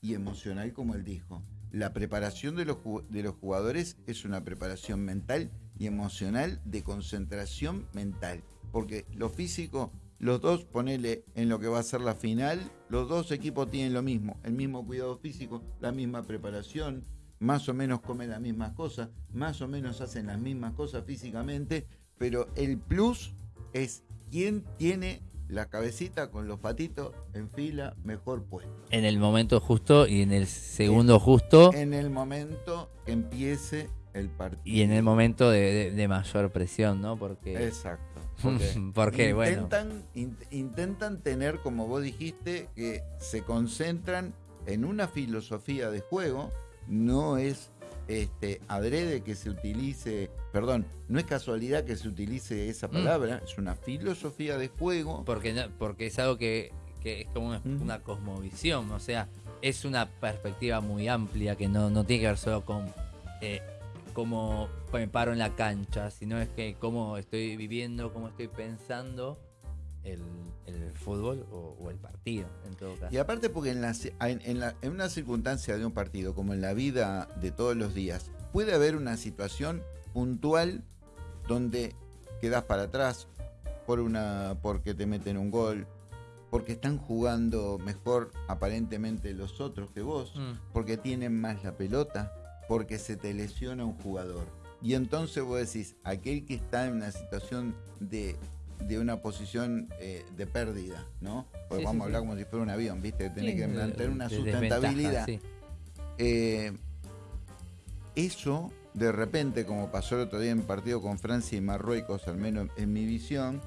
y emocional, como él dijo. La preparación de los, de los jugadores es una preparación mental y emocional de concentración mental. Porque lo físico, los dos, ponele en lo que va a ser la final, los dos equipos tienen lo mismo, el mismo cuidado físico, la misma preparación, más o menos comen las mismas cosas, más o menos hacen las mismas cosas físicamente, pero el plus es quién tiene la cabecita con los patitos en fila, mejor puesto. En el momento justo y en el segundo justo. En el momento que empiece el partido. Y en el momento de, de mayor presión, ¿no? Porque. Exacto. Porque, intentan, intentan tener, como vos dijiste, que se concentran en una filosofía de juego, no es este, adrede que se utilice, perdón, no es casualidad que se utilice esa mm. palabra, es una filosofía de juego. Porque, porque es algo que, es como una, cosmovisión, o sea, es una perspectiva muy amplia que no, no tiene que ver solo con eh, cómo me paro en la cancha, sino es que cómo estoy viviendo, cómo estoy pensando el, fútbol o, el partido, en todo caso. Y aparte porque en, en, una circunstancia de un partido, como en la vida de todos los días, puede haber una situación puntual donde quedas para atrás por una porque te meten un gol, porque están jugando mejor aparentemente los otros que vos, mm. porque tienen más la pelota, porque se te lesiona un jugador. Y entonces vos decís, aquel que está en una situación de, una posición eh, de pérdida, ¿no? Porque vamos a hablar como si fuera un avión, ¿viste? Tiene que mantener una sustentabilidad. Eh, eso, de repente, como pasó el otro día en partido con Francia y Marruecos, al menos en mi visión,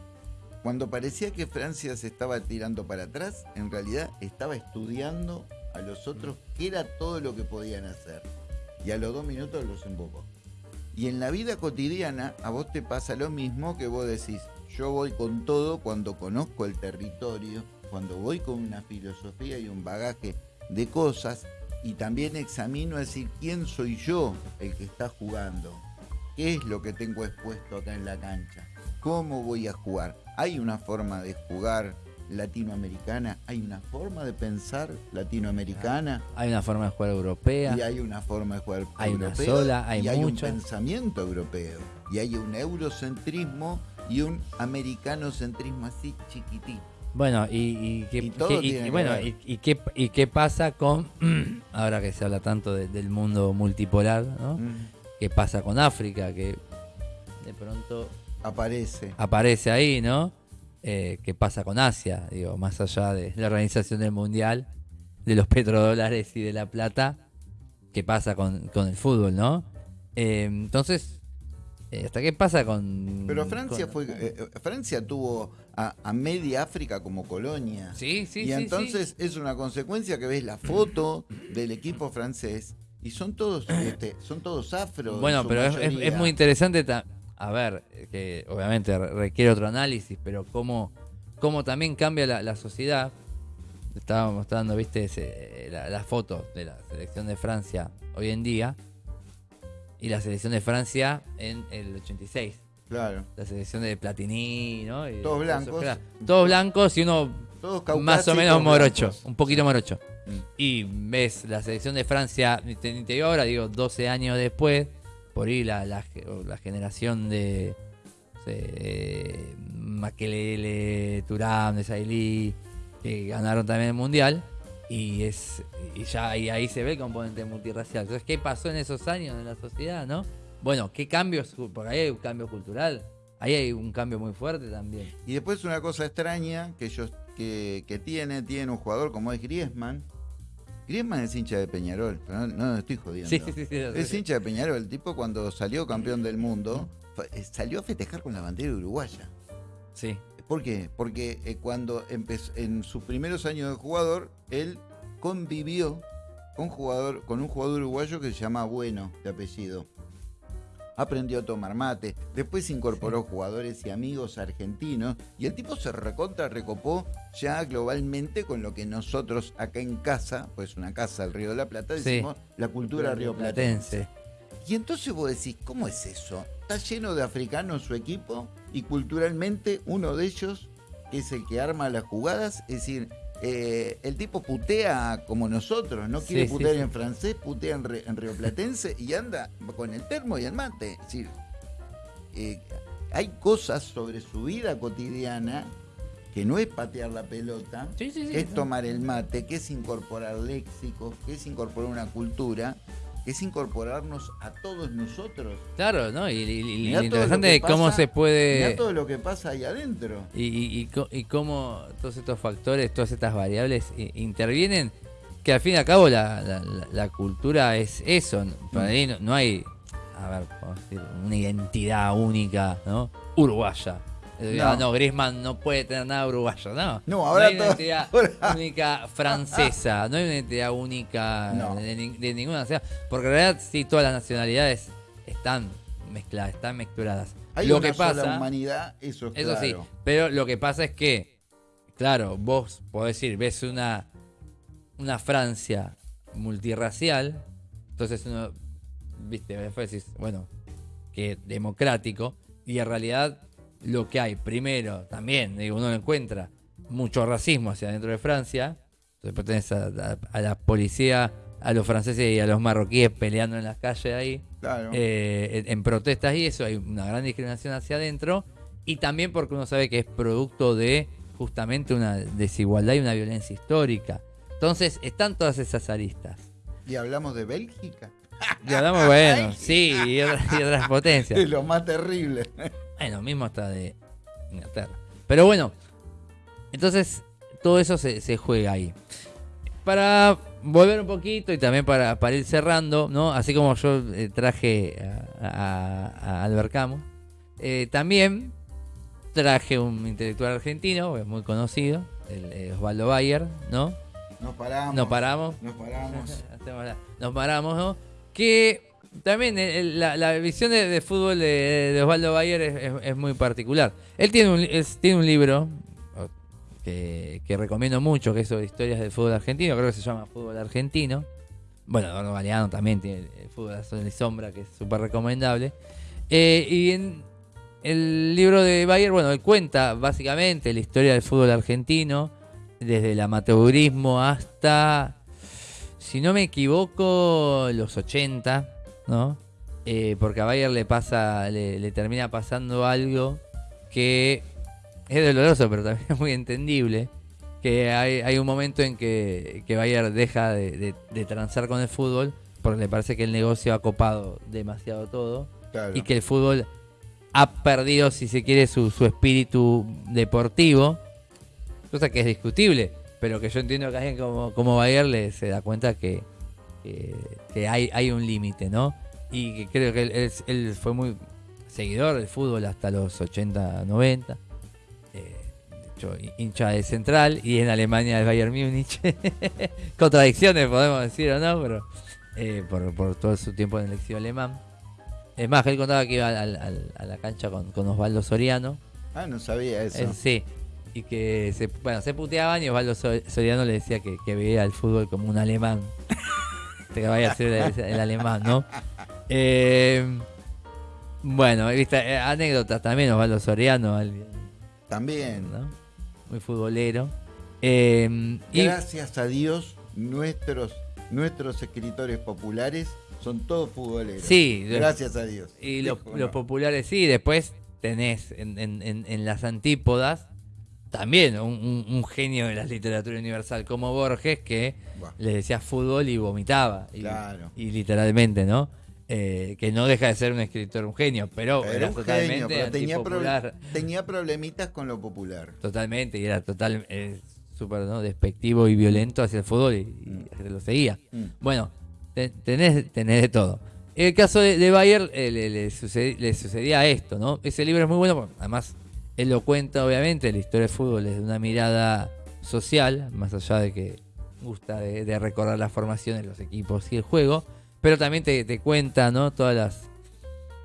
cuando parecía que Francia se estaba tirando para atrás, en realidad estaba estudiando a los otros qué era todo lo que podían hacer y a los dos minutos los embocó. Y en la vida cotidiana a vos te pasa lo mismo que vos decís, yo voy con todo cuando conozco el territorio, cuando voy con una filosofía y un bagaje de cosas y también examino a decir quién soy yo el que está jugando, qué es lo que tengo expuesto acá en la cancha, cómo voy a jugar. Hay una forma de jugar latinoamericana, hay una forma de pensar latinoamericana. Hay una forma de jugar europea. Y hay una forma de jugar hay Una sola, hay y hay un pensamiento europeo. Y hay un eurocentrismo y un americanocentrismo así chiquitito. Bueno, y, qué, bueno, y, qué, y qué pasa con, ahora que se habla tanto del mundo multipolar, ¿no? Mm. ¿Qué pasa con África? Que de pronto aparece. Aparece ahí, ¿no? eh, qué pasa con Asia, digo, más allá de la organización del mundial, de los petrodólares y de la plata, qué pasa con, el fútbol, ¿no? Eh, entonces, ¿hasta qué pasa con... Pero Francia fue eh, Francia tuvo a, media África como colonia. Sí, sí, y entonces es una consecuencia que ves la foto del equipo francés y son todos este, son todos afro. Bueno, pero es, muy interesante a ver, que obviamente requiere otro análisis, pero cómo, cómo también cambia la, sociedad. Estábamos mostrando, viste, la, foto de la selección de Francia hoy en día y la selección de Francia en el 86. Claro. La selección de Platini, ¿no? todos blancos. todos blancos y uno más o menos morocho, un poquito morocho. Mm. Y ves la selección de Francia, te, te digo ahora, digo, 12 años después, por ahí la, la, generación de Makelele, Turam, de Sailí, que ganaron también el mundial. Y es y ya y ahí se ve el componente multirracial. Entonces, ¿qué pasó en esos años en la sociedad, no? Bueno, ¿qué cambios? Porque ahí hay un cambio cultural. Ahí hay un cambio muy fuerte también. Y después una cosa extraña que ellos que, que tiene, tiene un jugador como es Griezmann, Griezmann es hincha de Peñarol, no, no estoy jodiendo. Sí, sí, sí, es hincha de Peñarol. El tipo cuando salió campeón del mundo, eh, salió a festejar con la bandera uruguaya. Sí. ¿Por qué? Porque eh, cuando empezó, en sus primeros años de jugador, él convivió con, jugador, con un jugador uruguayo que se llama Bueno, de apellido aprendió a tomar mate, después incorporó jugadores y amigos argentinos y el tipo se recontra recopó ya globalmente con lo que nosotros acá en casa, pues una casa del Río de la Plata, decimos la cultura rioplatense. Y entonces vos decís, ¿cómo es eso? Está lleno de africanos su equipo y culturalmente uno de ellos, que es el que arma las jugadas, es decir, eh, el tipo putea como nosotros, no quiere putear en francés, putea en, río rioplatense y anda con el termo y el mate. Es decir, eh, hay cosas sobre su vida cotidiana que no es patear la pelota, que es tomar el mate, que es incorporar léxicos, que es incorporar una cultura, que es incorporarnos a todos nosotros. Claro, ¿no? Y, y- y Mirá lo interesante es cómo se Mirá puede... todo lo que pasa ahí adentro. Y, y, y co- y cómo todos estos factores, todas estas variables intervienen, que al fin y al cabo la, la- la- la cultura es eso. Para Mm. ahí no, no hay, a ver, decir, una identidad única, ¿no? Uruguaya. Eh, No. ah, no, Griezmann no puede tener nada uruguayo, no. No, ahora hay una todo- identidad ahora- única francesa, no hay una identidad única No. de, ni- de ninguna nacionalidad. Porque en realidad sí, todas las nacionalidades están mezcladas, están mezcladas. Hay Lo una que pasa, sola humanidad, eso es eso sí, claro. pero lo que pasa es que, claro, vos podés decir, ves una, una Francia multirracial, entonces uno, viste, después decís, bueno, que democrático, y en realidad lo que hay, primero, también, digo, uno encuentra mucho racismo hacia dentro de Francia, después tenés a, a- a la policía, a los franceses y a los marroquíes peleando en las calles ahí, Claro. eh, en, en protestas y eso, hay una gran discriminación hacia adentro y también porque uno sabe que es producto de justamente una desigualdad y una violencia histórica. Entonces, están todas esas aristas. y hablamos de Bélgica. Y hablamos, bueno, sí, y otras, y otras potencias. Es lo más terrible. Bueno, lo mismo hasta de Inglaterra. Pero bueno, entonces todo eso se, se juega ahí. Para volver un poquito y también para, para ir cerrando, ¿no? Así como yo eh, traje a, a- a Albert Camus, eh, también traje un intelectual argentino, es muy conocido, el, eh, Osvaldo Bayer, ¿no? Nos paramos. Nos paramos. Nos paramos. Nos paramos, ¿no? Que también el- el- la, visión de, fútbol de, de Osvaldo Bayer es, muy particular. Él tiene un, libro que, recomiendo mucho, que es sobre historias del fútbol argentino, creo que se llama Fútbol Argentino. Bueno, Eduardo Galeano también tiene el fútbol a sol y sombra, que es súper recomendable. Eh, y en el libro de Bayer, bueno, él cuenta básicamente la historia del fútbol argentino, desde el amateurismo hasta, si no me equivoco, los 80, ¿no? Eh, porque a Bayer le pasa, le, le termina pasando algo que es doloroso, pero también es muy entendible. Que hay, hay un momento en que, que Bayer deja de, de- de transar con el fútbol porque le parece que el negocio ha copado demasiado todo Claro. y que el fútbol ha perdido, si se quiere, su, su espíritu deportivo, cosa que es discutible, pero que yo entiendo que alguien como, como Bayer le se da cuenta que, que, que hay, hay un límite, ¿no? Y que creo que él, él- él fue muy seguidor del fútbol hasta los 80, 90. eh, de hecho, hincha de Central y en Alemania del Bayern Múnich. Contradicciones, podemos decir o no, pero eh, por, por todo su tiempo en el exilio alemán. Es más, él contaba que iba al- al- a la cancha con, con Osvaldo Soriano. Ah, no sabía eso. Eh, sí. Y que se, bueno, se puteaban y Osvaldo So- Soriano le decía que, que veía el fútbol como un alemán. Te vaya a ser el, el alemán, ¿no? Eh, bueno, viste, eh, anécdotas también, Osvaldo Soriano, También. ¿no? Muy futbolero. Eh, y Gracias a Dios, nuestros, nuestros escritores populares son todos futboleros. Sí, Gracias a Dios. Y los, populares sí, después tenés en, en- en- en las antípodas también un, un- un genio de la literatura universal como Borges que le decía fútbol y vomitaba. Y, Claro. y literalmente, ¿no? Eh, que no deja de ser un escritor, un genio, pero Era era un totalmente genio, pero tenía, problemitas con lo popular. Totalmente, y era total, eh, súper ¿no? despectivo y violento hacia el fútbol y, y Mm. lo seguía. Mm. Bueno, te- tenés, tenés de todo. En el caso de, de Bayer eh, le, le sucedía esto, ¿no? Ese libro es muy bueno, además él lo cuenta, obviamente, la historia del fútbol desde una mirada social, más allá de que gusta de, de recordar la formación de los equipos y el juego, pero también te, cuenta, ¿no? Todas las...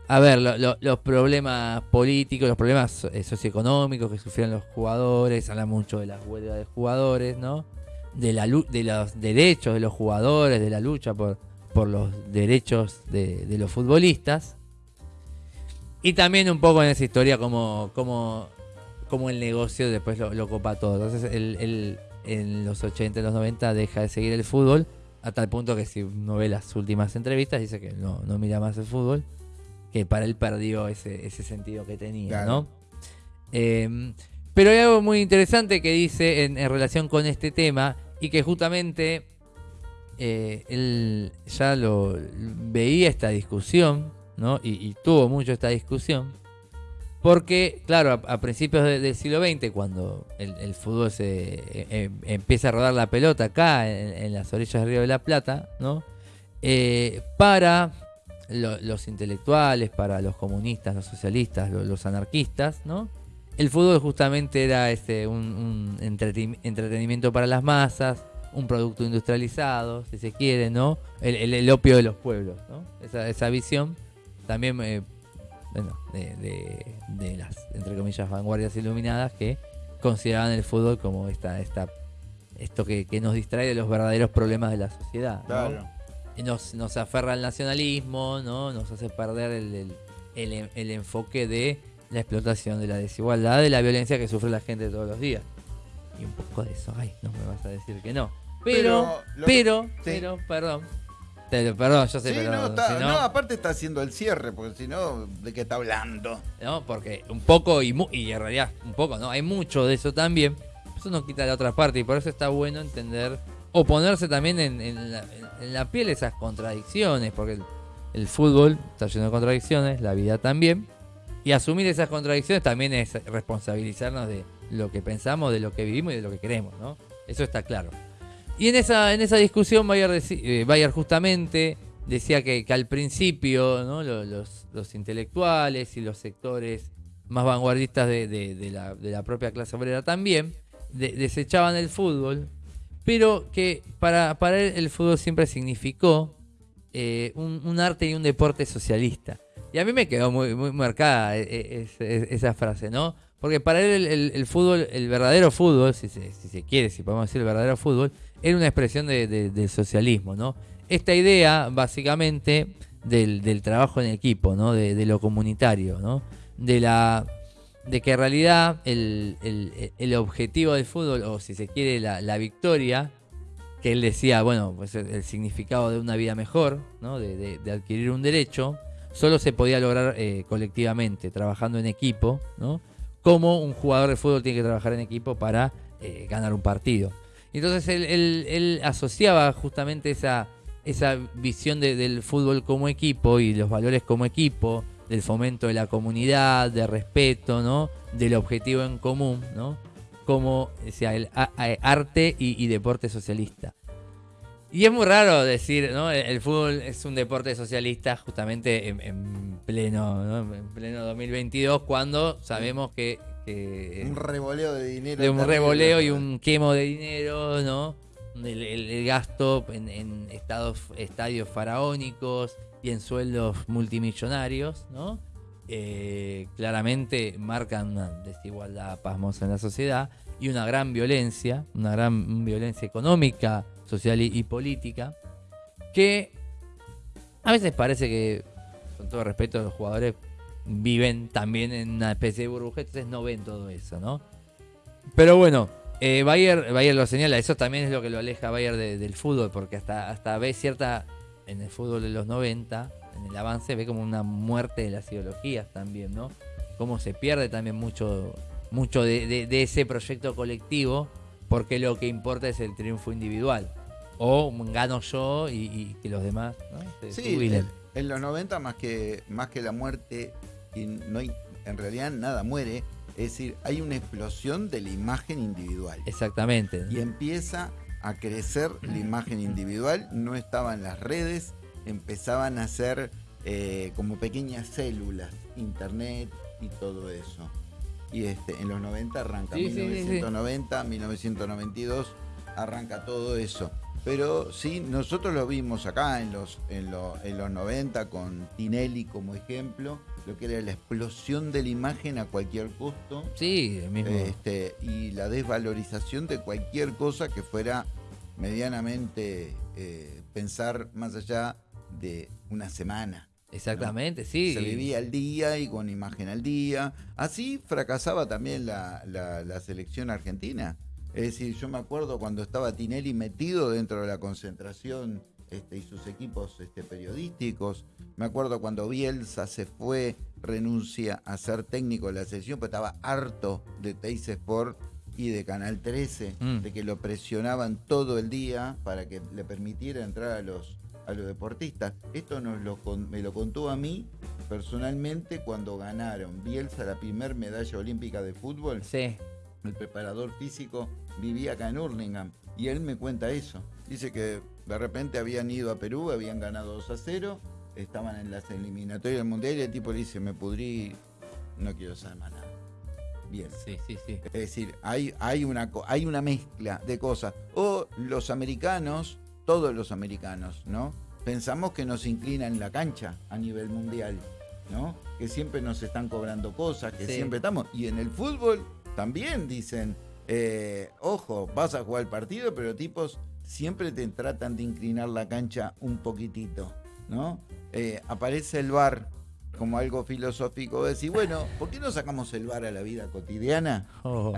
A ver, lo- lo- los problemas políticos, los problemas eh, socioeconómicos que sufrieron los jugadores, habla mucho de las huelgas de jugadores, ¿no? De, la, de los derechos de los jugadores, de la lucha por, los derechos de, de los futbolistas. Y también un poco en esa historia como, como, como el negocio después lo, lo copa todo. Entonces él, él en los 80 y los 90 deja de seguir el fútbol a tal punto que si uno ve las últimas entrevistas dice que no, no mira más el fútbol, que para él perdió ese, ese sentido que tenía, Claro. ¿no? Eh, pero hay algo muy interesante que dice en, en relación con este tema y que justamente eh, él ya lo veía esta discusión, ¿no? Y, tuvo mucho esta discusión. Porque, claro, a, principios del siglo XX, cuando el, fútbol se e, e, empieza a rodar la pelota acá, en, las orillas del Río de la Plata, ¿no? Eh, para los intelectuales, para los comunistas, los socialistas, los, anarquistas, ¿no? El fútbol justamente era este, un, entretenimiento para las masas, un producto industrializado, si se quiere, ¿no? El, opio de los pueblos, ¿no? Esa, visión también, eh, bueno, de, las, entre comillas, vanguardias iluminadas que consideraban el fútbol como esta, esta esto que, nos distrae de los verdaderos problemas de la sociedad. Claro nos, nos aferra al nacionalismo, ¿no? Nos hace perder el, enfoque de la explotación, de la desigualdad, de la violencia que sufre la gente todos los días. Y un poco de eso, ay, no me vas a decir que no. Pero, pero, pero, perdón. Perdón, yo sé, pero. No, aparte está haciendo el cierre, porque si no, ¿de qué está hablando? No, porque un poco, y, y en realidad un poco, ¿no? Hay mucho de eso también. Eso no quita la otra parte, y por eso está bueno entender o ponerse también en, la, piel esas contradicciones, porque el, fútbol está lleno de contradicciones, la vida también, y asumir esas contradicciones también es responsabilizarnos de lo que pensamos, de lo que vivimos y de lo que queremos, ¿no? Eso está claro. Y en esa, en esa discusión Bayer, eh, justamente decía que, al principio los, intelectuales y los sectores más vanguardistas de, la, de la, propia clase obrera también desechaban el fútbol pero que para, para él el fútbol siempre significó eh, un, arte y un deporte socialista. Y a mí me quedó muy, muy marcada eh, eh, esa frase, ¿no? Porque para él el, fútbol, el verdadero fútbol, si se, si se, quiere, si podemos decir el verdadero fútbol, era una expresión del socialismo, ¿no? Esta idea, básicamente, del, trabajo en equipo, ¿no? De, de, lo comunitario, ¿no? De la de que en realidad el, objetivo del fútbol, o si se quiere la, victoria, que él decía, bueno, pues el, significado de una vida mejor, ¿no? de, adquirir un derecho, solo se podía lograr eh, colectivamente, trabajando en equipo, ¿no? como un jugador de fútbol tiene que trabajar en equipo para eh, ganar un partido. Entonces él, asociaba justamente esa, esa visión del fútbol como equipo y los valores como equipo, del fomento de la comunidad, de respeto, ¿no? Del objetivo en común, ¿no? Como el arte y, deporte socialista. Y es muy raro decir, ¿no? El, fútbol es un deporte socialista justamente en, pleno, ¿no? en pleno 2022, cuando sabemos que, un revoleo de dinero. De un revoleo y un quemo de dinero, ¿no? El, gasto en, estados, estadios faraónicos, y en sueldos multimillonarios, ¿no? Eh, claramente marcan una desigualdad pasmosa en la sociedad y una gran violencia, una gran violencia económica, social y, política, que a veces parece que, con todo respeto, los jugadores viven también en una especie de burbuja, entonces no ven todo eso, ¿no? Pero bueno, eh, Bayer, Bayer, lo señala, eso también es lo que lo aleja Bayer del fútbol, porque hasta, hasta ve cierta en el fútbol de los 90, en el avance, ve como una muerte de las ideologías también, ¿no? Cómo se pierde también mucho, mucho de, ese proyecto colectivo, porque lo que importa es el triunfo individual. O gano yo y, que los demás ¿no? sí, en, los 90 más que, más que la muerte, y no hay, en realidad nada muere, es decir, hay una explosión de la imagen individual. Exactamente. Y empieza a crecer la imagen individual, no estaba en las redes, empezaban a ser eh, como pequeñas células, internet y todo eso. Y este, en los 90 arranca, 1990, 1992 arranca todo eso. Pero sí, nosotros lo vimos acá en los, en, en los 90 con Tinelli como ejemplo, lo que era la explosión de la imagen a cualquier costo. Sí, mismo. Este, y la desvalorización de cualquier cosa que fuera medianamente eh, pensar más allá de una semana. Exactamente, sí. Se vivía al día y con imagen al día. Así fracasaba también la, la selección argentina. Es decir, yo me acuerdo cuando estaba Tinelli metido dentro de la concentración este, y sus equipos este, periodísticos. Me acuerdo cuando Bielsa se fue, renuncia a ser técnico de la selección, pero estaba harto de Teis Sport y de Canal 13, Mm. de que lo presionaban todo el día para que le permitiera entrar a los, a los deportistas. Esto nos lo, me lo contó a mí personalmente cuando ganaron Bielsa la primer medalla olímpica de fútbol. Sí. El preparador físico vivía acá en Hurlingham y él me cuenta eso. Dice que de repente habían ido a Perú, habían ganado 2 a 0, estaban en las eliminatorias del mundial y el tipo le dice, me pudrí, no quiero saber más nada. Bien. Sí, sí, sí. Es decir, hay, hay, una, hay una mezcla de cosas. O los americanos, todos los americanos, ¿no? Pensamos que nos inclinan la cancha a nivel mundial, ¿no? Que siempre nos están cobrando cosas, que Sí. siempre estamos. Y en el fútbol también dicen, eh, ojo, vas a jugar el partido, pero tipos siempre te tratan de inclinar la cancha un poquitito, ¿no? Eh, aparece el bar como algo filosófico, decir, bueno, ¿por qué no sacamos el bar a la vida cotidiana? Oh.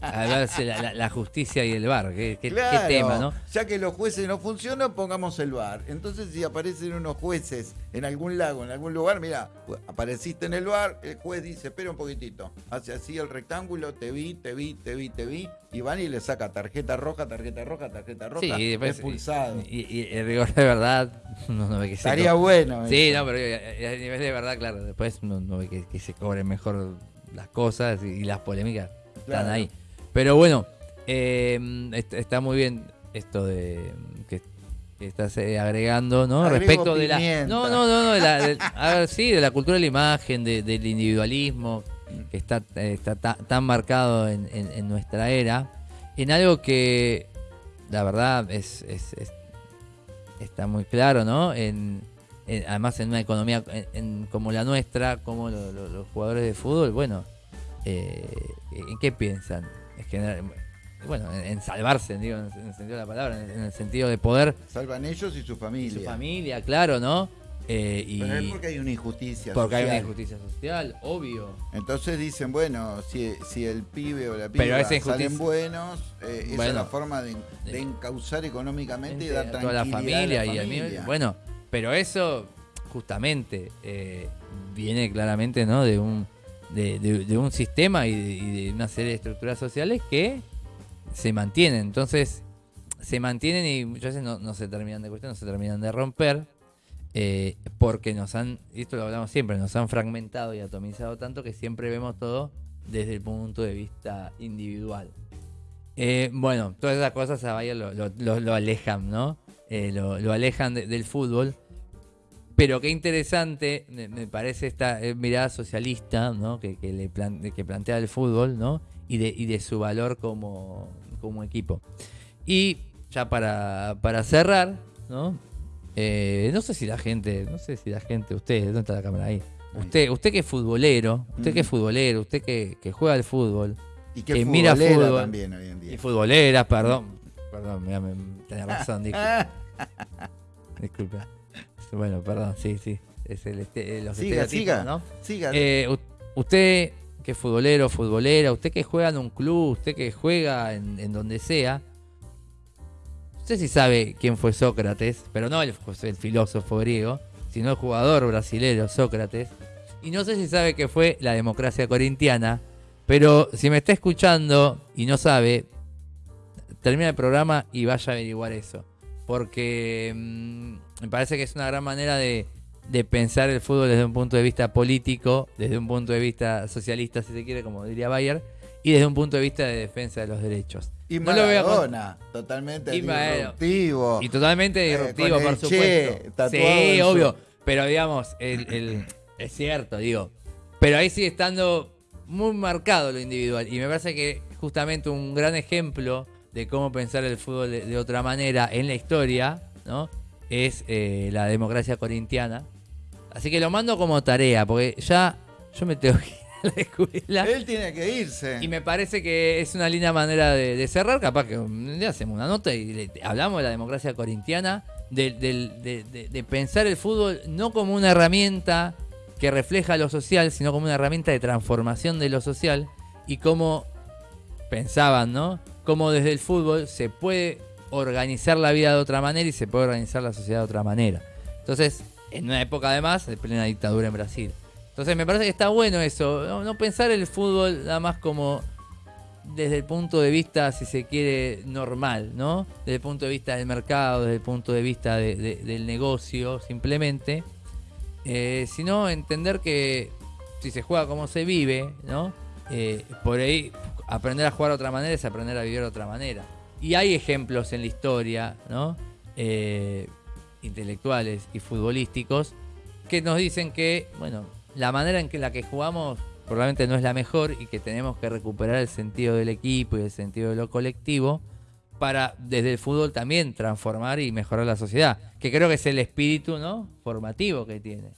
A ver, la, la- la justicia y el bar. Qué, qué- qué Claro, tema, ¿no? Ya que los jueces no funcionan, pongamos el bar. Entonces, si aparecen unos jueces en algún lago, en algún lugar, mira, apareciste en el bar, el juez dice, espera un poquitito, hace así el rectángulo, te vi, te vi, te vi, te vi, y van y le saca tarjeta roja, tarjeta roja, tarjeta roja, Sí, y después. expulsado. Y, y el rigor de verdad. No, no se Estaría bueno. Sí, eso. no, pero a nivel de verdad, claro. Después no, no ve que, que se cobren mejor las cosas y, y las polémicas están ahí. Pero bueno, eh, est- está muy bien esto de que, que estás eh, agregando, ¿no? Agrego Respecto de la. No, no, no, no. de la- de- a ver, sí, de la cultura de la imagen, de- del individualismo, que está, eh, está ta- tan marcado en, en- en nuestra era, en algo que la verdad es, es- es- está muy claro, ¿no? En, en- además en una economía en- en- como la nuestra, como lo- lo- los jugadores de fútbol, bueno, eh, ¿en qué piensan? Es generar- bueno, en, en salvarse, digo, en, el sentido de la palabra, en, en el sentido de poder Salvan ellos y su y familia. su familia, claro, ¿no? Eh, y Pero es porque hay una injusticia porque hay una injusticia social, obvio. Entonces dicen, bueno, si, si el pibe o la piba salen buenos, eh, esa es la forma de, de encauzar económicamente y dar a tranquilidad toda la familia, a la y a mí, bueno pero eso justamente eh, viene claramente no de un de, un sistema y de, una serie de estructuras sociales que se mantienen entonces se mantienen y muchas veces no, se terminan de cuestionar no se terminan de romper eh, porque nos han esto lo hablamos siempre nos han fragmentado y atomizado tanto que siempre vemos todo desde el punto de vista individual eh, bueno, todas esas cosas a Bayer lo, alejan, ¿no? Lo, alejan de- del fútbol. Pero qué interesante, me, me parece esta eh, mirada socialista, ¿no? Que, que le plan- que plantea el fútbol, ¿no? Y de, y de su valor como, como equipo. Y ya para, para cerrar, ¿no? Eh, no sé si la gente, no sé si la gente, usted, ¿dónde está la cámara ahí? Usted, usted que es futbolero, usted que es futbolero, usted que, que juega al fútbol, y que que mira fútbol. también hoy en día. y futboleras, perdón. Perdón, me, tenía razón, disculpe. Bueno, perdón, sí, sí. Es el este, los siga, siga, ¿no? siga. Eh, usted que es futbolero, futbolera, usted que juega en un club, usted que juega en, en donde sea. Usted sí sabe quién fue Sócrates, pero no el, el filósofo griego, sino el jugador brasilero Sócrates. Y no sé si sabe que fue la democracia corintiana, pero si me está escuchando y no sabe, termina el programa y vaya a averiguar eso. Porque mm, me parece que es una gran manera de, de pensar el fútbol desde un punto de vista político, desde un punto de vista socialista, si se quiere, como diría Bayer, y desde un punto de vista de defensa de los derechos. y no lo Maradona, totalmente Y disruptivo. Y totalmente Eh, disruptivo, por Che supuesto. Sí, su- obvio. Pero digamos, el, el- es cierto, digo. Pero ahí sigue estando muy marcado lo individual. Y me parece que justamente un gran ejemplo de cómo pensar el fútbol de, de otra manera en la historia, ¿no? Es eh, la democracia corintiana. Así que lo mando como tarea, porque ya yo me tengo que ir a la escuela. Él tiene que irse. Y me parece que es una linda manera de, de cerrar. Capaz que hacemos una nota y le- hablamos de la democracia corintiana, de, de- de pensar el fútbol no como una herramienta que refleja lo social, sino como una herramienta de transformación de lo social y cómo pensaban, ¿no? Cómo desde el fútbol se puede organizar la vida de otra manera y se puede organizar la sociedad de otra manera. Entonces, en una época además de plena dictadura en Brasil. Entonces me parece que está bueno eso, no, pensar el fútbol nada más como desde el punto de vista, si se quiere, normal, ¿no? Desde el punto de vista del mercado, desde el punto de vista del negocio, simplemente. Eh, sino entender que si se juega como se vive, ¿no? Eh, por ahí aprender a jugar de otra manera es aprender a vivir de otra manera. Y hay ejemplos en la historia, ¿no? Eh, intelectuales y futbolísticos que nos dicen que, bueno, la manera en que la que jugamos probablemente no es la mejor y que tenemos que recuperar el sentido del equipo y el sentido de lo colectivo para desde el fútbol también transformar y mejorar la sociedad, que creo que es el espíritu ¿no? formativo que tiene.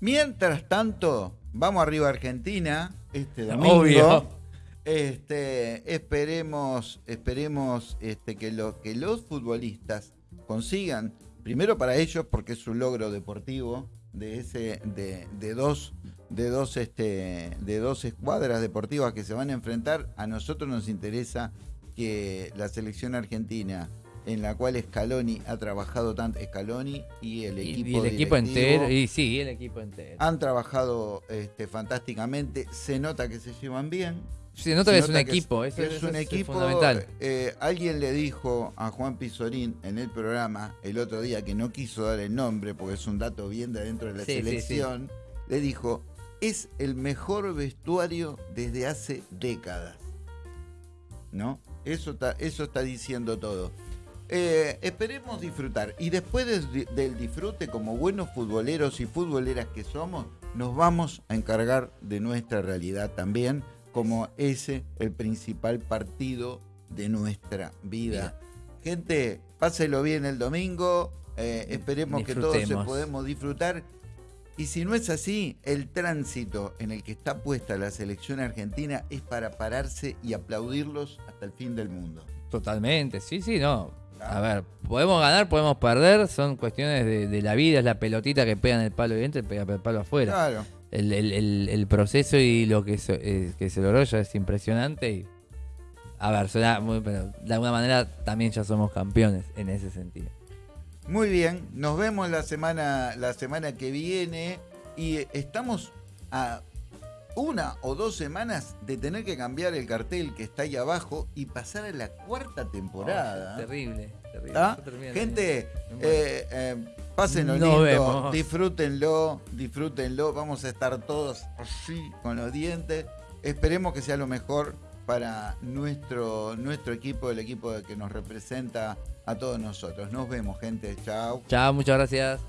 Mientras tanto, vamos arriba a Argentina este domingo. Este, esperemos, esperemos este, que, lo, que los futbolistas consigan, primero para ellos, porque es un logro deportivo, de ese, de, de dos de dos, este, de dos escuadras deportivas que se van a enfrentar, a nosotros nos interesa que la selección argentina, en la cual Scaloni ha trabajado tanto, Scaloni y el equipo, y, el equipo entero, y sí, el equipo entero. Han trabajado este, fantásticamente, se nota que se llevan bien. Nota que es un equipo, es, un equipo fundamental. Eh, alguien le dijo a Juan Pizorín en el programa el otro día que no quiso dar el nombre porque es un dato bien de dentro de la selección. le dijo, es el mejor vestuario desde hace décadas. ¿No? Eso está, eso está diciendo todo. Eh, esperemos disfrutar. Y después del disfrute, como buenos futboleros y futboleras que somos, nos vamos a encargar de nuestra realidad también, como ese el principal partido de nuestra vida. Gente, páselo bien el domingo. Eh, esperemos que todos se podemos disfrutar y si no es así, el tránsito en el que está puesta la selección argentina es para pararse y aplaudirlos hasta el fin del mundo. Totalmente, sí, sí, no. A ver, podemos ganar, podemos perder, son cuestiones de, la vida, es la pelotita que pega en el palo y pega el palo afuera. Claro. El, proceso y lo que se, eh, que se logró ya es impresionante. Y, a ver, suena muy, pero de alguna manera también ya somos campeones en ese sentido. Muy bien, nos vemos la semana, la semana que viene y estamos a una o dos semanas de tener que cambiar el cartel que está ahí abajo y pasar a la cuarta temporada. terrible, terrible. ¿Ah? Gente, eh, eh, pásenlo lindo, disfrútenlo, disfrútenlo. Vamos a estar todos así con los dientes. Esperemos que sea lo mejor para nuestro, nuestro equipo, el equipo que nos representa a todos nosotros. Nos vemos, gente. Chao. Chao, muchas gracias.